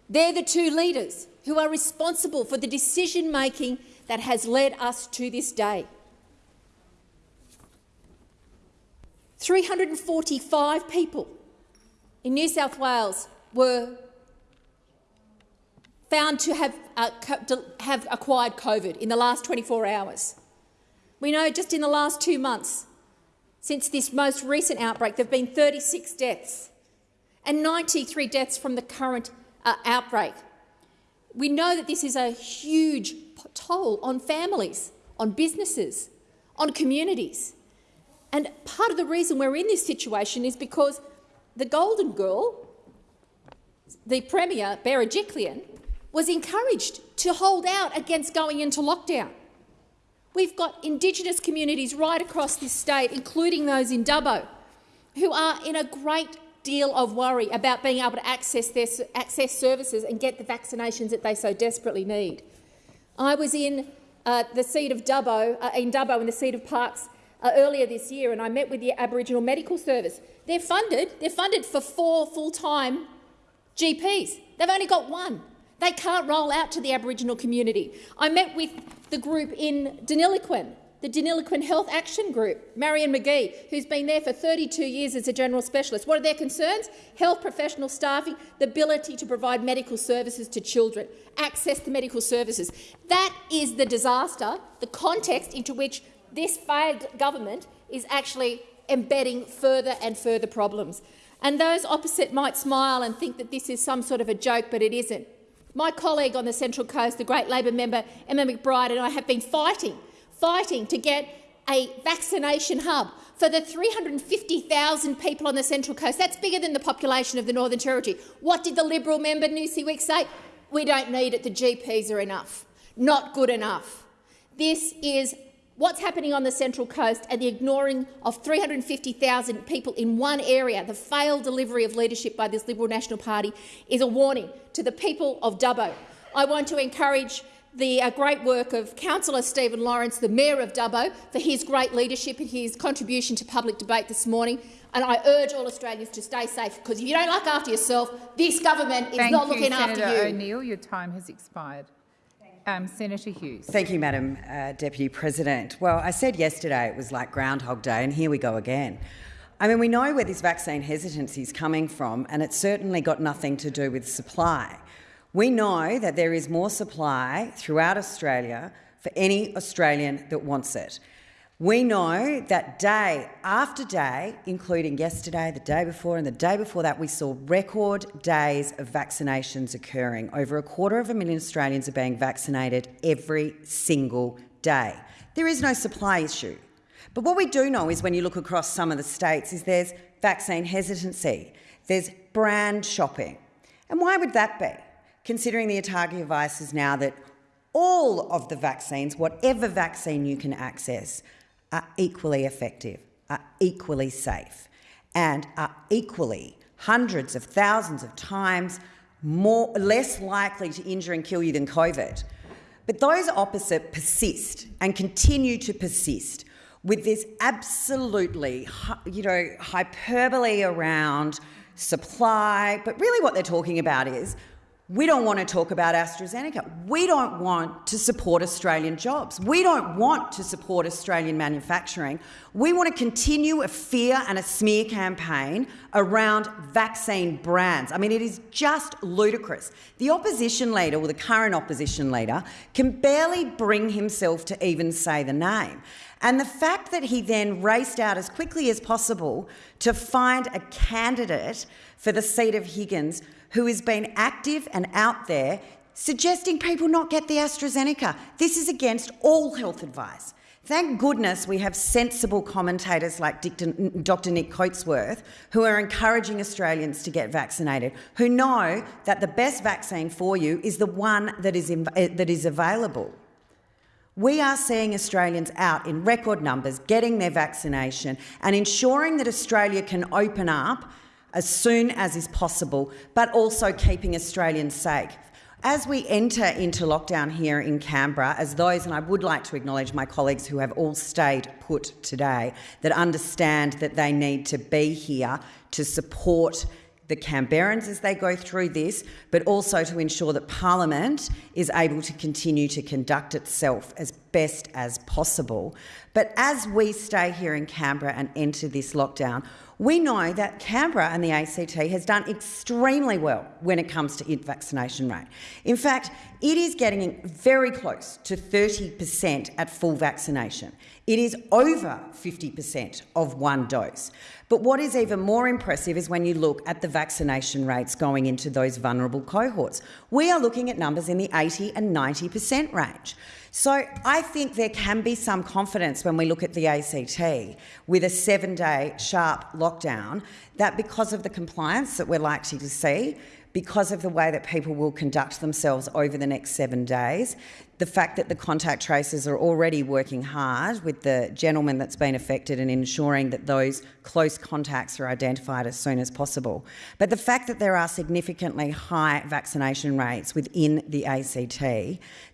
They're the two leaders who are responsible for the decision-making that has led us to this day. 345 people in New South Wales were found to have, uh, have acquired COVID in the last 24 hours. We know just in the last two months, since this most recent outbreak, there have been 36 deaths and 93 deaths from the current uh, outbreak. We know that this is a huge toll on families, on businesses, on communities. And part of the reason we're in this situation is because the golden girl, the Premier, Berejiklian, was encouraged to hold out against going into lockdown. We've got Indigenous communities right across this state, including those in Dubbo, who are in a great deal of worry about being able to access, their, access services and get the vaccinations that they so desperately need. I was in uh, the seat of Dubbo, uh, in Dubbo in the seat of Parkes uh, earlier this year, and I met with the Aboriginal Medical Service. They're funded. They're funded for four full-time GPs. They've only got one. They can't roll out to the Aboriginal community. I met with the group in Deniliquin, the Deniliquin Health Action Group, Marion McGee, who's been there for 32 years as a general specialist. What are their concerns? Health professional staffing, the ability to provide medical services to children, access to medical services. That is the disaster, the context into which this failed government is actually embedding further and further problems. And those opposite might smile and think that this is some sort of a joke, but it isn't. My colleague on the Central Coast, the great Labor member Emma McBride and I have been fighting, fighting to get a vaccination hub for the 350,000 people on the Central Coast. That's bigger than the population of the Northern Territory. What did the Liberal member Newsy say? We don't need it. The GPs are enough. Not good enough. This is what's happening on the Central Coast and the ignoring of 350,000 people in one area, the failed delivery of leadership by this Liberal National Party, is a warning to the people of Dubbo. I want to encourage the uh, great work of Councillor Stephen Lawrence, the Mayor of Dubbo, for his great leadership and his contribution to public debate this morning. And I urge all Australians to stay safe, because if you don't look after yourself, this government is Thank not you, looking Senator after you. Senator O'Neill. Your time has expired. Um, Senator Hughes. Thank you, Madam uh, Deputy President. Well, I said yesterday it was like Groundhog Day, and here we go again. I mean, we know where this vaccine hesitancy is coming from, and it's certainly got nothing to do with supply. We know that there is more supply throughout Australia for any Australian that wants it. We know that day after day, including yesterday, the day before, and the day before that, we saw record days of vaccinations occurring. Over a quarter of a million Australians are being vaccinated every single day. There is no supply issue. But what we do know is when you look across some of the states is there's vaccine hesitancy, there's brand shopping. And why would that be? Considering the ATAGI advice is now that all of the vaccines, whatever vaccine you can access, are equally effective, are equally safe, and are equally hundreds of thousands of times more, less likely to injure and kill you than COVID. But those opposite persist and continue to persist with this absolutely, you know, hyperbole around supply. But really what they're talking about is we don't want to talk about AstraZeneca. We don't want to support Australian jobs. We don't want to support Australian manufacturing. We want to continue a fear and a smear campaign around vaccine brands. I mean, it is just ludicrous. The opposition leader, or the current opposition leader, can barely bring himself to even say the name. And the fact that he then raced out as quickly as possible to find a candidate for the seat of Higgins who has been active and out there suggesting people not get the AstraZeneca. This is against all health advice. Thank goodness we have sensible commentators like Dr Nick Coatsworth who are encouraging Australians to get vaccinated, who know that the best vaccine for you is the one that is, eh, that is available. We are seeing Australians out in record numbers getting their vaccination and ensuring that Australia can open up as soon as is possible, but also keeping Australians safe. As we enter into lockdown here in Canberra, as those, and I would like to acknowledge my colleagues who have all stayed put today, that understand that they need to be here to support the Canberrans as they go through this, but also to ensure that Parliament is able to continue to conduct itself as best as possible. But as we stay here in Canberra and enter this lockdown, we know that Canberra and the ACT has done extremely well when it comes to vaccination rate. In fact, it is getting very close to 30% at full vaccination. It is over 50% of one dose. But what is even more impressive is when you look at the vaccination rates going into those vulnerable cohorts. We are looking at numbers in the 80 and 90% range. So I think there can be some confidence when we look at the ACT with a seven-day sharp lockdown that because of the compliance that we're likely to see, because of the way that people will conduct themselves over the next seven days, the fact that the contact tracers are already working hard with the gentleman that's been affected and ensuring that those close contacts are identified as soon as possible. But the fact that there are significantly high vaccination rates within the ACT,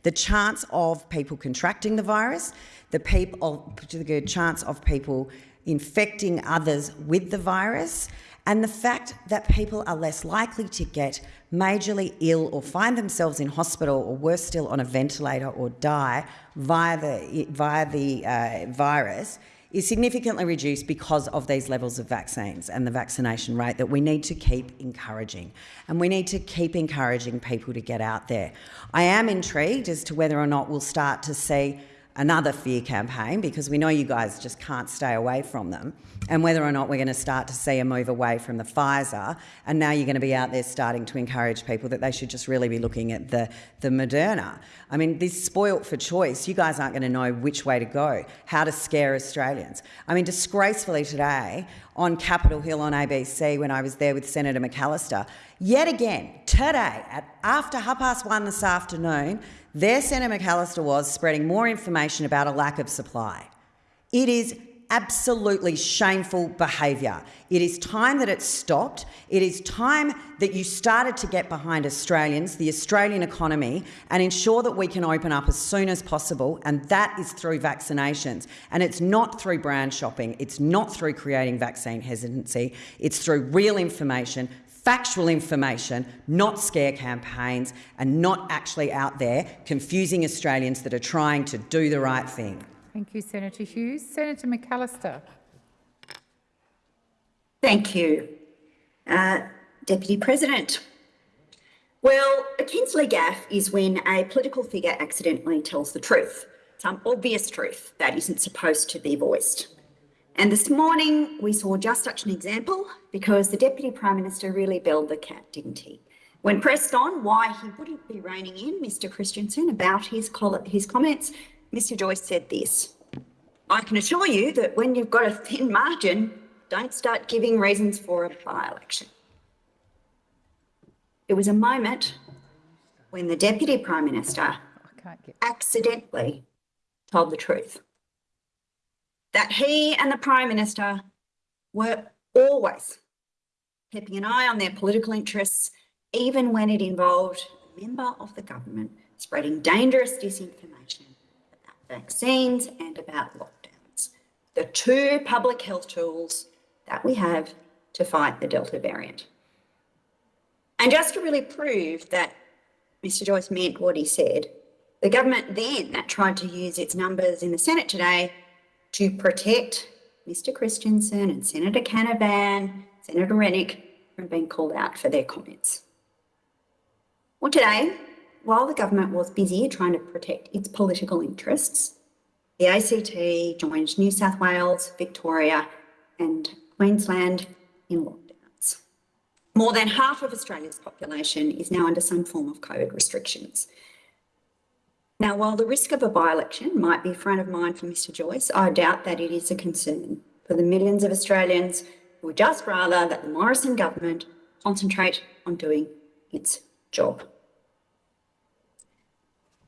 the chance of people contracting the virus, the, people, the chance of people infecting others with the virus, and the fact that people are less likely to get majorly ill or find themselves in hospital or worse still on a ventilator or die via the, via the uh, virus is significantly reduced because of these levels of vaccines and the vaccination rate that we need to keep encouraging. And we need to keep encouraging people to get out there. I am intrigued as to whether or not we'll start to see another fear campaign because we know you guys just can't stay away from them, and whether or not we're going to start to see a move away from the Pfizer, and now you're going to be out there starting to encourage people that they should just really be looking at the, the Moderna. I mean, this spoilt for choice, you guys aren't going to know which way to go, how to scare Australians. I mean, disgracefully today, on Capital Hill on ABC when I was there with Senator McAllister, yet again, today, at after half past one this afternoon, there Senator McAllister was spreading more information about a lack of supply. It is absolutely shameful behaviour. It is time that it stopped. It is time that you started to get behind Australians, the Australian economy, and ensure that we can open up as soon as possible, and that is through vaccinations. And it's not through brand shopping, it's not through creating vaccine hesitancy, it's through real information, factual information, not scare campaigns, and not actually out there confusing Australians that are trying to do the right thing. Thank you, Senator Hughes. Senator McAllister. Thank you, uh, Deputy President. Well, a Kinsley gaffe is when a political figure accidentally tells the truth, some obvious truth that isn't supposed to be voiced. And this morning we saw just such an example because the Deputy Prime Minister really belled the cat, didn't he? When pressed on why he wouldn't be reining in Mr Christensen about his, his comments, Mr Joyce said this, I can assure you that when you've got a thin margin, don't start giving reasons for a by-election. It was a moment when the Deputy Prime Minister accidentally told the truth. That he and the Prime Minister were always keeping an eye on their political interests, even when it involved a member of the government spreading dangerous disinformation vaccines and about lockdowns, the two public health tools that we have to fight the Delta variant. And just to really prove that Mr Joyce meant what he said, the government then that tried to use its numbers in the Senate today to protect Mr Christensen and Senator Canavan, Senator Rennick from being called out for their comments. Well, today, while the government was busy trying to protect its political interests, the ACT joined New South Wales, Victoria and Queensland in lockdowns. More than half of Australia's population is now under some form of COVID restrictions, now, while the risk of a by-election might be front of mind for Mr Joyce, I doubt that it is a concern for the millions of Australians who would just rather that the Morrison government concentrate on doing its job.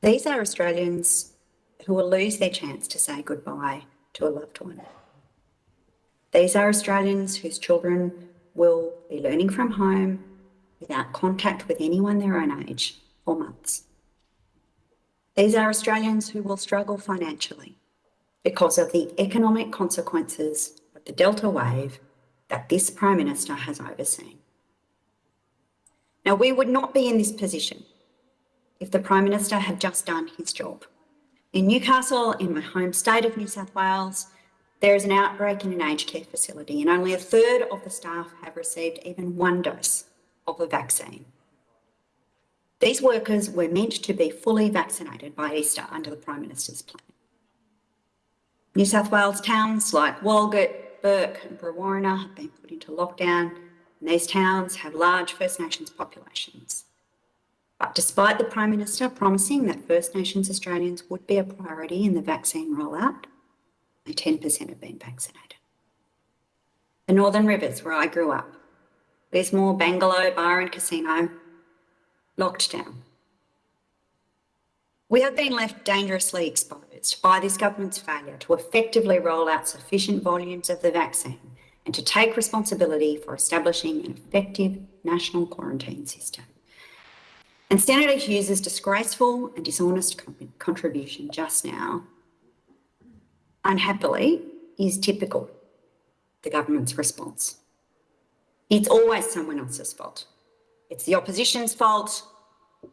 These are Australians who will lose their chance to say goodbye to a loved one. These are Australians whose children will be learning from home without contact with anyone their own age for months. These are Australians who will struggle financially because of the economic consequences of the Delta wave that this Prime Minister has overseen. Now, we would not be in this position if the Prime Minister had just done his job. In Newcastle, in my home state of New South Wales, there is an outbreak in an aged care facility and only a third of the staff have received even one dose of the vaccine. These workers were meant to be fully vaccinated by Easter under the Prime Minister's plan. New South Wales towns like Walgett, Bourke and Brewarrina have been put into lockdown and these towns have large First Nations populations. But despite the Prime Minister promising that First Nations Australians would be a priority in the vaccine rollout, only 10% have been vaccinated. The Northern Rivers, where I grew up, Lismore, Bangalow Bar and Casino, locked down. We have been left dangerously exposed by this government's failure to effectively roll out sufficient volumes of the vaccine and to take responsibility for establishing an effective national quarantine system. And Senator Hughes's disgraceful and dishonest contribution just now, unhappily, is typical the government's response. It's always someone else's fault. It's the opposition's fault.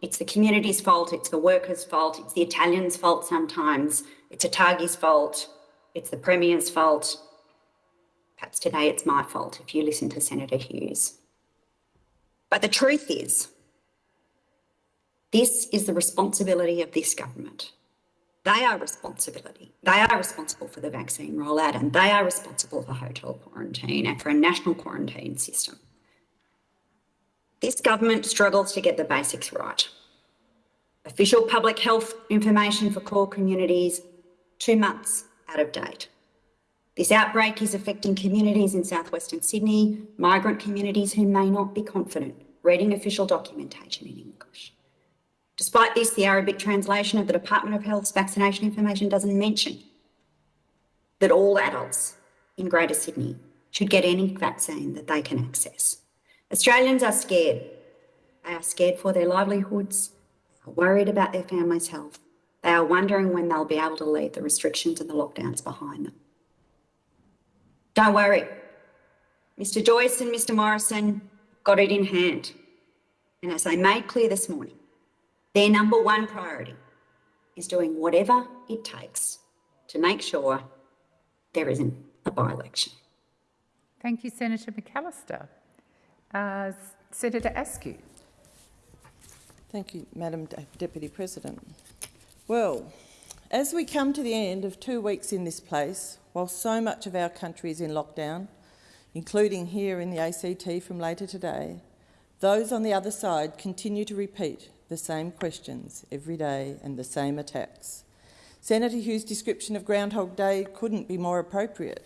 It's the community's fault. It's the workers' fault. It's the Italians' fault sometimes. It's ATAGI's fault. It's the Premier's fault. Perhaps today it's my fault if you listen to Senator Hughes. But the truth is, this is the responsibility of this government. They are responsibility. They are responsible for the vaccine rollout and they are responsible for hotel quarantine and for a national quarantine system. This government struggles to get the basics right. Official public health information for core communities, two months out of date. This outbreak is affecting communities in southwestern Sydney, migrant communities who may not be confident reading official documentation English. Despite this, the Arabic translation of the Department of Health's vaccination information doesn't mention that all adults in Greater Sydney should get any vaccine that they can access. Australians are scared. They are scared for their livelihoods, are worried about their family's health. They are wondering when they'll be able to leave the restrictions and the lockdowns behind them. Don't worry. Mr Joyce and Mr Morrison got it in hand. And as they made clear this morning, their number one priority is doing whatever it takes to make sure there isn't a by-election. Thank you, Senator McAllister. Uh, Senator Askew. Thank you, Madam De Deputy President. Well, as we come to the end of two weeks in this place, while so much of our country is in lockdown, including here in the ACT from later today, those on the other side continue to repeat the same questions every day and the same attacks. Senator Hughes' description of Groundhog Day couldn't be more appropriate.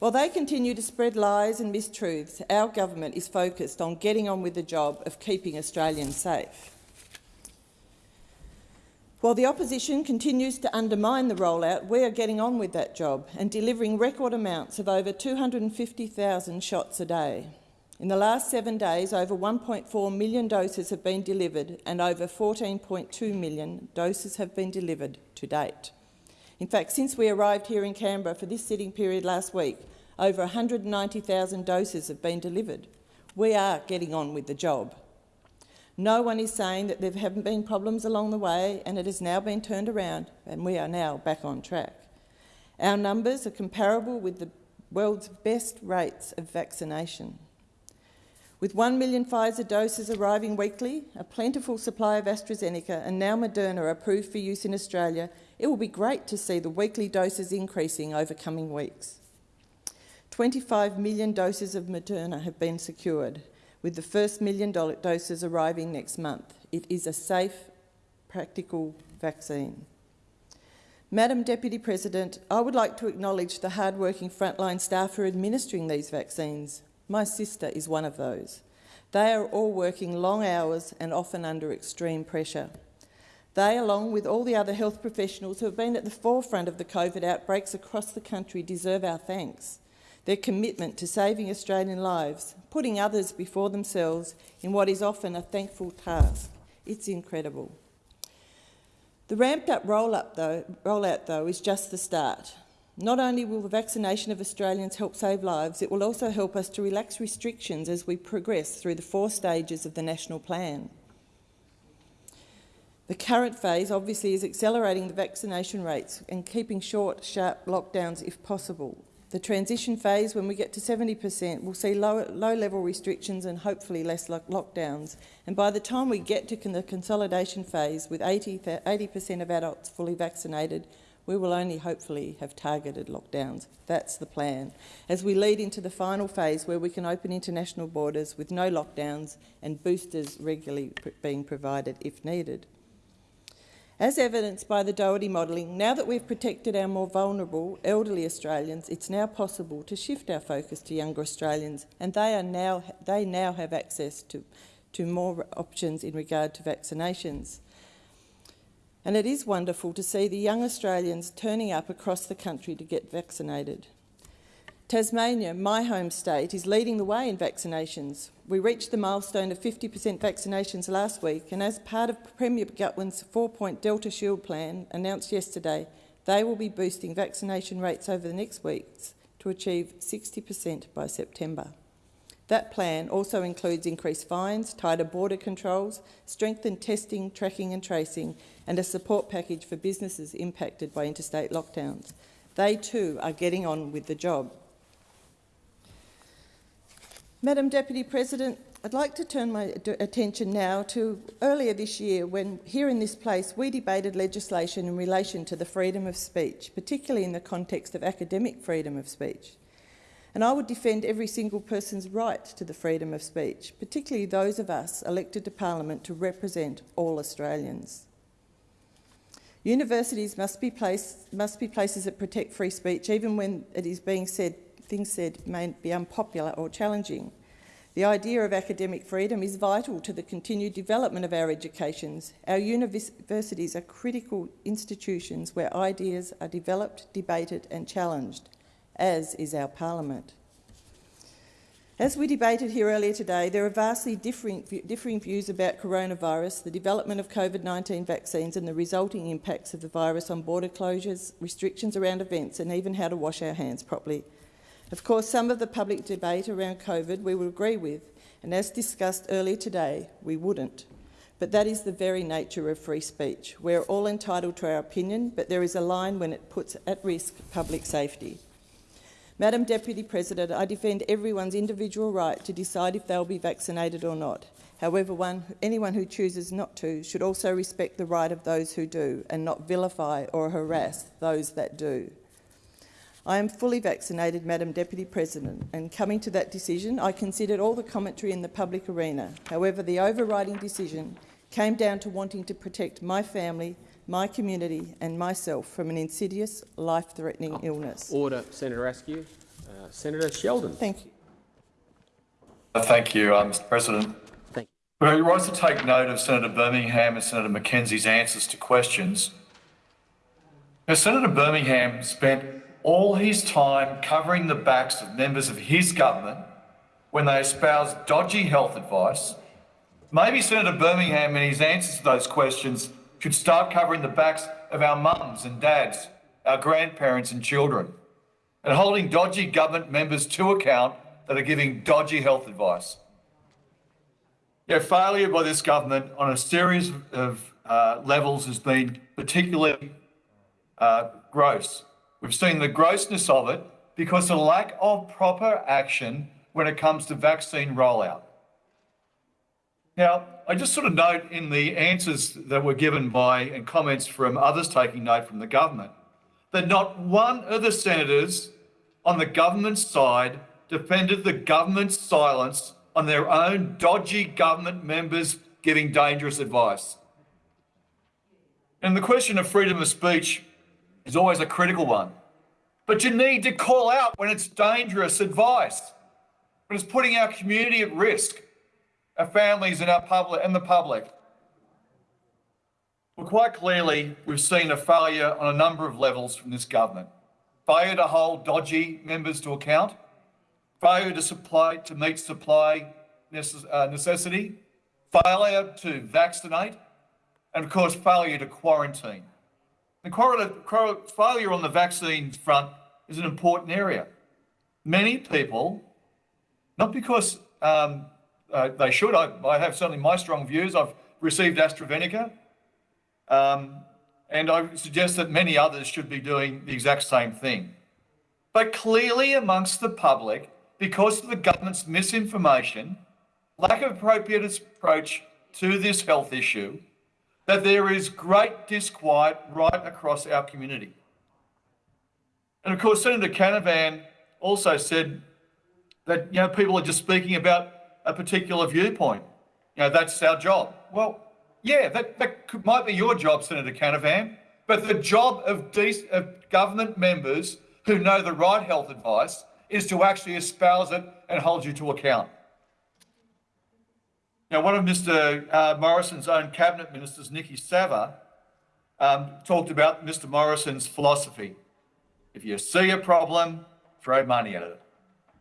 While they continue to spread lies and mistruths, our government is focused on getting on with the job of keeping Australians safe. While the opposition continues to undermine the rollout, we are getting on with that job and delivering record amounts of over 250,000 shots a day. In the last seven days, over 1.4 million doses have been delivered and over 14.2 million doses have been delivered to date. In fact, since we arrived here in Canberra for this sitting period last week, over 190,000 doses have been delivered. We are getting on with the job. No one is saying that there haven't been problems along the way and it has now been turned around and we are now back on track. Our numbers are comparable with the world's best rates of vaccination. With 1 million Pfizer doses arriving weekly, a plentiful supply of AstraZeneca and now Moderna approved for use in Australia, it will be great to see the weekly doses increasing over coming weeks. 25 million doses of Moderna have been secured, with the first million doses arriving next month. It is a safe, practical vaccine. Madam Deputy President, I would like to acknowledge the hard-working frontline staff who are administering these vaccines. My sister is one of those. They are all working long hours and often under extreme pressure. They, along with all the other health professionals who have been at the forefront of the COVID outbreaks across the country, deserve our thanks. Their commitment to saving Australian lives, putting others before themselves in what is often a thankful task. It's incredible. The ramped-up roll-out though, rollout, though, is just the start. Not only will the vaccination of Australians help save lives, it will also help us to relax restrictions as we progress through the four stages of the national plan. The current phase obviously is accelerating the vaccination rates and keeping short, sharp lockdowns if possible. The transition phase, when we get to 70%, will see low, low restrictions and hopefully less lockdowns. And by the time we get to the consolidation phase, with 80% of adults fully vaccinated, we will only hopefully have targeted lockdowns. That's the plan. As we lead into the final phase where we can open international borders with no lockdowns and boosters regularly being provided if needed. As evidenced by the Doherty modelling, now that we've protected our more vulnerable elderly Australians, it's now possible to shift our focus to younger Australians, and they, are now, they now have access to, to more options in regard to vaccinations. And it is wonderful to see the young Australians turning up across the country to get vaccinated. Tasmania, my home state, is leading the way in vaccinations. We reached the milestone of 50% vaccinations last week, and as part of Premier Gutwein's four-point Delta Shield plan announced yesterday, they will be boosting vaccination rates over the next weeks to achieve 60% by September. That plan also includes increased fines, tighter border controls, strengthened testing, tracking and tracing, and a support package for businesses impacted by interstate lockdowns. They too are getting on with the job. Madam Deputy President, I'd like to turn my attention now to earlier this year when, here in this place, we debated legislation in relation to the freedom of speech, particularly in the context of academic freedom of speech. And I would defend every single person's right to the freedom of speech, particularly those of us elected to Parliament to represent all Australians. Universities must be, place, must be places that protect free speech, even when it is being said, things said may be unpopular or challenging. The idea of academic freedom is vital to the continued development of our educations. Our universities are critical institutions where ideas are developed, debated and challenged, as is our parliament. As we debated here earlier today, there are vastly differing, differing views about coronavirus, the development of COVID-19 vaccines and the resulting impacts of the virus on border closures, restrictions around events and even how to wash our hands properly. Of course, some of the public debate around COVID we would agree with, and as discussed earlier today, we wouldn't. But that is the very nature of free speech. We're all entitled to our opinion, but there is a line when it puts at risk public safety. Madam Deputy President, I defend everyone's individual right to decide if they'll be vaccinated or not. However, one, anyone who chooses not to should also respect the right of those who do and not vilify or harass those that do. I am fully vaccinated, Madam Deputy President, and coming to that decision, I considered all the commentary in the public arena. However, the overriding decision came down to wanting to protect my family, my community and myself from an insidious, life-threatening illness. Order, Senator Askew. Uh, Senator Sheldon. Thank you. Uh, thank you, uh, Mr President. Thank you. We rise to take note of Senator Birmingham and Senator McKenzie's answers to questions. Now, Senator Birmingham spent all his time covering the backs of members of his government when they espoused dodgy health advice. Maybe Senator Birmingham, in his answers to those questions, should start covering the backs of our mums and dads, our grandparents and children, and holding dodgy government members to account that are giving dodgy health advice. Know, failure by this government on a series of uh, levels has been particularly uh, gross. We've seen the grossness of it because of the lack of proper action when it comes to vaccine rollout. Now, I just sort of note in the answers that were given by and comments from others taking note from the government that not one of the senators on the government side defended the government's silence on their own dodgy government members giving dangerous advice. And the question of freedom of speech is always a critical one. But you need to call out when it's dangerous advice, when it's putting our community at risk, our families and our public and the public. Well, quite clearly, we've seen a failure on a number of levels from this government. Failure to hold dodgy members to account, failure to supply to meet supply uh, necessity, failure to vaccinate, and of course, failure to quarantine. The failure on the vaccine front is an important area. Many people, not because um, uh, they should, I, I, have certainly my strong views. I've received AstraZeneca, um, and I suggest that many others should be doing the exact same thing. But clearly, amongst the public, because of the government's misinformation, lack of appropriate approach to this health issue, that there is great disquiet right across our community. And of course, Senator Canavan also said that you know people are just speaking about a particular viewpoint. You know, that's our job. Well, yeah, that, that could, might be your job, Senator Canavan, but the job of, of government members who know the right health advice is to actually espouse it and hold you to account. Now, one of Mr. Uh, Morrison's own cabinet ministers, Niki Savva, um, talked about Mr. Morrison's philosophy. If you see a problem, throw money at it.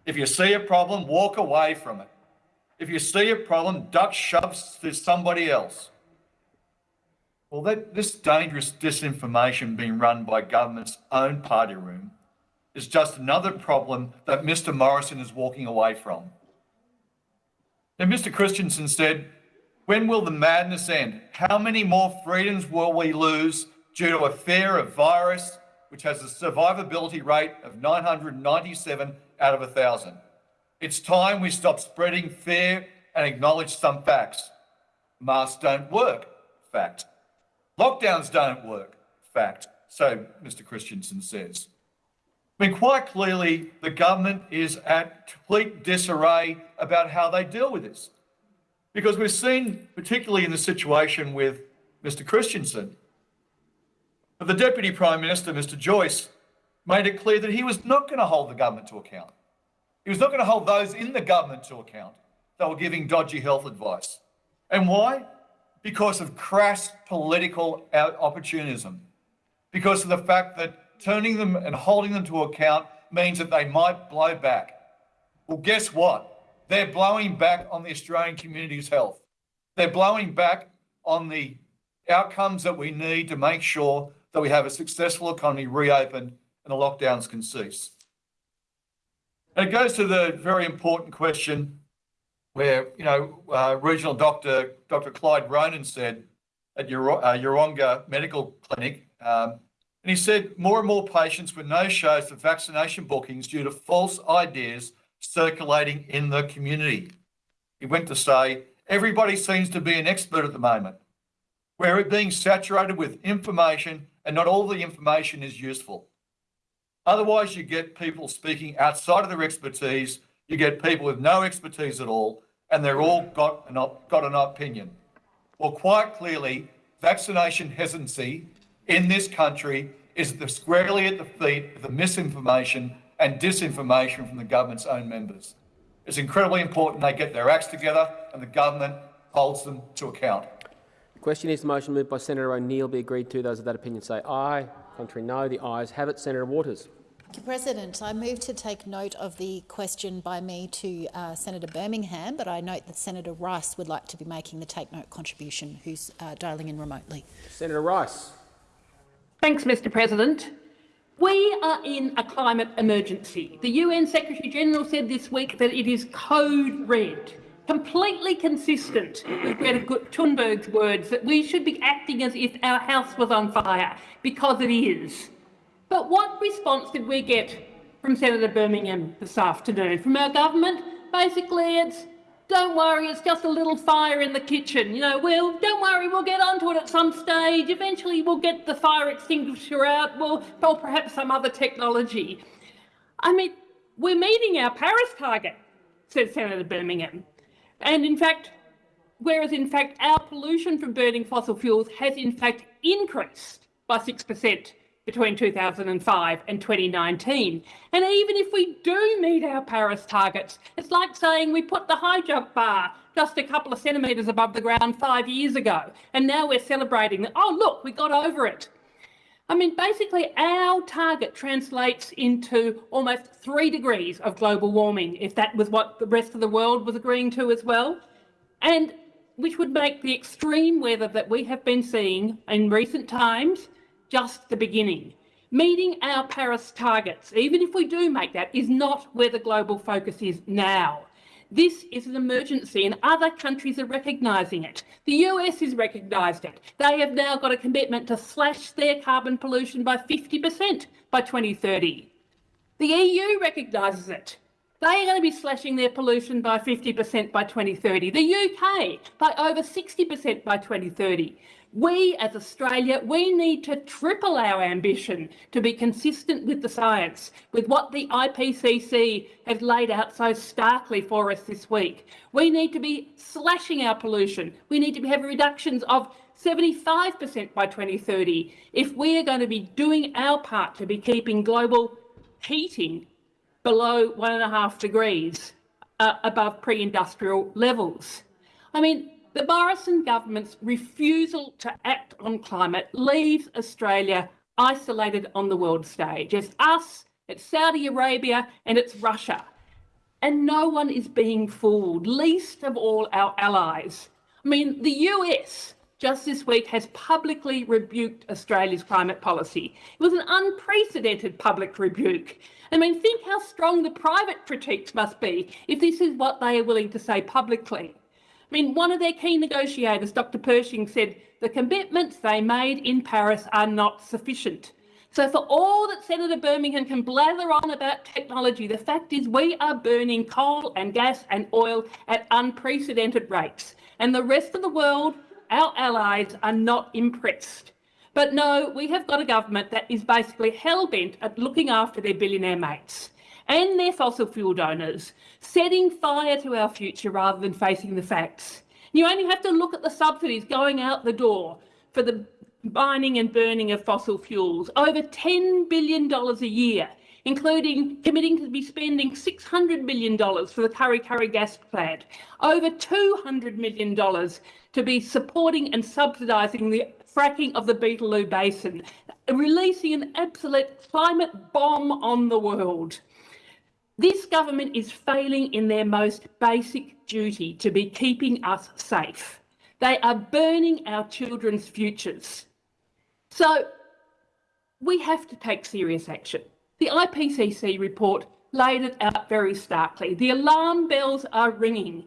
If you see a problem, walk away from it. If you see a problem, duck shoves to somebody else. Well, that, this dangerous disinformation being run by government's own party room is just another problem that Mr. Morrison is walking away from. And Mr. Christensen said, when will the madness end? How many more freedoms will we lose due to a fear of virus, which has a survivability rate of 997 out of 1,000? It's time we stop spreading fear and acknowledge some facts. Masks don't work, fact. Lockdowns don't work, fact. So Mr Christensen says. I mean, quite clearly, the government is at complete disarray about how they deal with this. Because we've seen, particularly in the situation with Mr Christensen, that the Deputy Prime Minister, Mr Joyce, made it clear that he was not going to hold the government to account. He was not going to hold those in the government to account that were giving dodgy health advice. And why? Because of crass political opportunism. Because of the fact that turning them and holding them to account means that they might blow back. Well, guess what? They're blowing back on the Australian community's health. They're blowing back on the outcomes that we need to make sure that we have a successful economy reopened and the lockdowns can cease. It goes to the very important question where, you know, uh, regional doctor, Dr. Clyde Ronan said at Ur- uh, Medical Clinic, um, and he said more and more patients with no shows for vaccination bookings due to false ideas circulating in the community. He went to say, everybody seems to be an expert at the moment. We're being saturated with information and not all the information is useful. Otherwise, you get people speaking outside of their expertise. You get people with no expertise at all, and they're all got an, got an opinion. Well, quite clearly, vaccination hesitancy in this country is squarely at the feet of the misinformation and disinformation from the government's own members. It's incredibly important they get their acts together and the government holds them to account. The question is the motion moved by Senator O'Neill be agreed to. Those of that opinion say aye. Contrary no. The ayes have it. Senator Waters. Mr President, I move to take note of the question by me to uh, Senator Birmingham, but I note that Senator Rice would like to be making the take note contribution, who's uh, dialling in remotely. Senator Rice. Thanks, Mr President. We are in a climate emergency. The UN Secretary General said this week that it is code red, completely consistent with Greta Thunberg's words that we should be acting as if our house was on fire, because it is. But what response did we get from Senator Birmingham this afternoon? From our government? Basically, it's don't worry, it's just a little fire in the kitchen. You know, well, don't worry, we'll get onto it at some stage. Eventually, we'll get the fire extinguisher out, well, or perhaps some other technology. I mean, we're meeting our Paris target, said Senator Birmingham. And in fact, whereas in fact our pollution from burning fossil fuels has in fact increased by 6% between 2005 and 2019. And even if we do meet our Paris targets, it's like saying we put the high jump bar just a couple of centimetres above the ground five years ago, and now we're celebrating that, oh, look, we got over it. I mean, basically, our target translates into almost three degrees of global warming, if that was what the rest of the world was agreeing to as well. And which would make the extreme weather that we have been seeing in recent times just the beginning. Meeting our Paris targets, even if we do make that, is not where the global focus is now. This is an emergency and other countries are recognising it. The US has recognised it. They have now got a commitment to slash their carbon pollution by 50% by 2030. The EU recognises it. They are going to be slashing their pollution by 50% by 2030. The UK by over 60% by 2030. We, as Australia, we need to triple our ambition to be consistent with the science, with what the IPCC has laid out so starkly for us this week. We need to be slashing our pollution. We need to have reductions of 75% by 2030 if we are going to be doing our part to be keeping global heating below one and a half degrees uh, above pre-industrial levels. I mean, the Morrison government's refusal to act on climate leaves Australia isolated on the world stage. It's us, it's Saudi Arabia, and it's Russia. And no one is being fooled, least of all our allies. I mean, the US just this week has publicly rebuked Australia's climate policy. It was an unprecedented public rebuke. I mean, think how strong the private critiques must be if this is what they are willing to say publicly. I mean, one of their key negotiators, Dr. Pershing, said the commitments they made in Paris are not sufficient. So for all that Senator Birmingham can blather on about technology, the fact is we are burning coal and gas and oil at unprecedented rates. And the rest of the world, our allies, are not impressed. But no, we have got a government that is basically hell-bent at looking after their billionaire mates and their fossil fuel donors, setting fire to our future rather than facing the facts. You only have to look at the subsidies going out the door for the mining and burning of fossil fuels, over $10 billion a year, including committing to be spending $600 million for the Kurri Kurri gas plant, over $200 million to be supporting and subsidising the fracking of the Beetaloo Basin, releasing an absolute climate bomb on the world. This government is failing in their most basic duty to be keeping us safe. They are burning our children's futures. So we have to take serious action. The IPCC report laid it out very starkly. The alarm bells are ringing.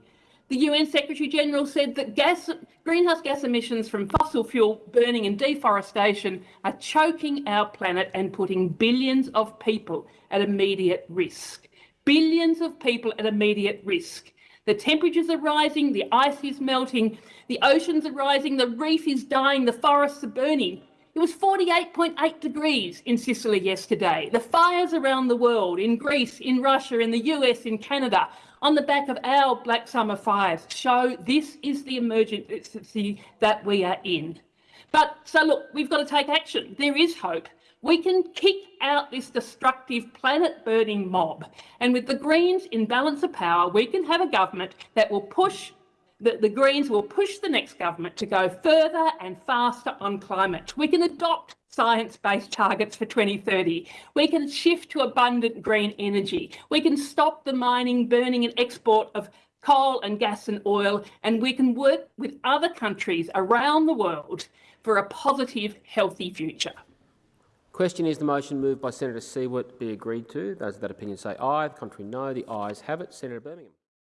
The UN Secretary General said that gas, greenhouse gas emissions from fossil fuel burning and deforestation are choking our planet and putting billions of people at immediate risk. Billions of people at immediate risk. The temperatures are rising, the ice is melting, the oceans are rising, the reef is dying, the forests are burning. It was 48.8 degrees in Sicily yesterday. The fires around the world, in Greece, in Russia, in the US, in Canada, on the back of our Black Summer fires, show this is the emergency that we are in. But so look, we've got to take action. There is hope. We can kick out this destructive planet burning mob. And with the Greens in balance of power, we can have a government that will push the, the Greens will push the next government to go further and faster on climate. We can adopt science-based targets for 2030. We can shift to abundant green energy. We can stop the mining, burning and export of coal and gas and oil, and we can work with other countries around the world for a positive, healthy future. Question is the motion moved by Senator Siewert be agreed to. Those of that opinion say aye. The contrary no. The ayes have it. Senator Birmingham.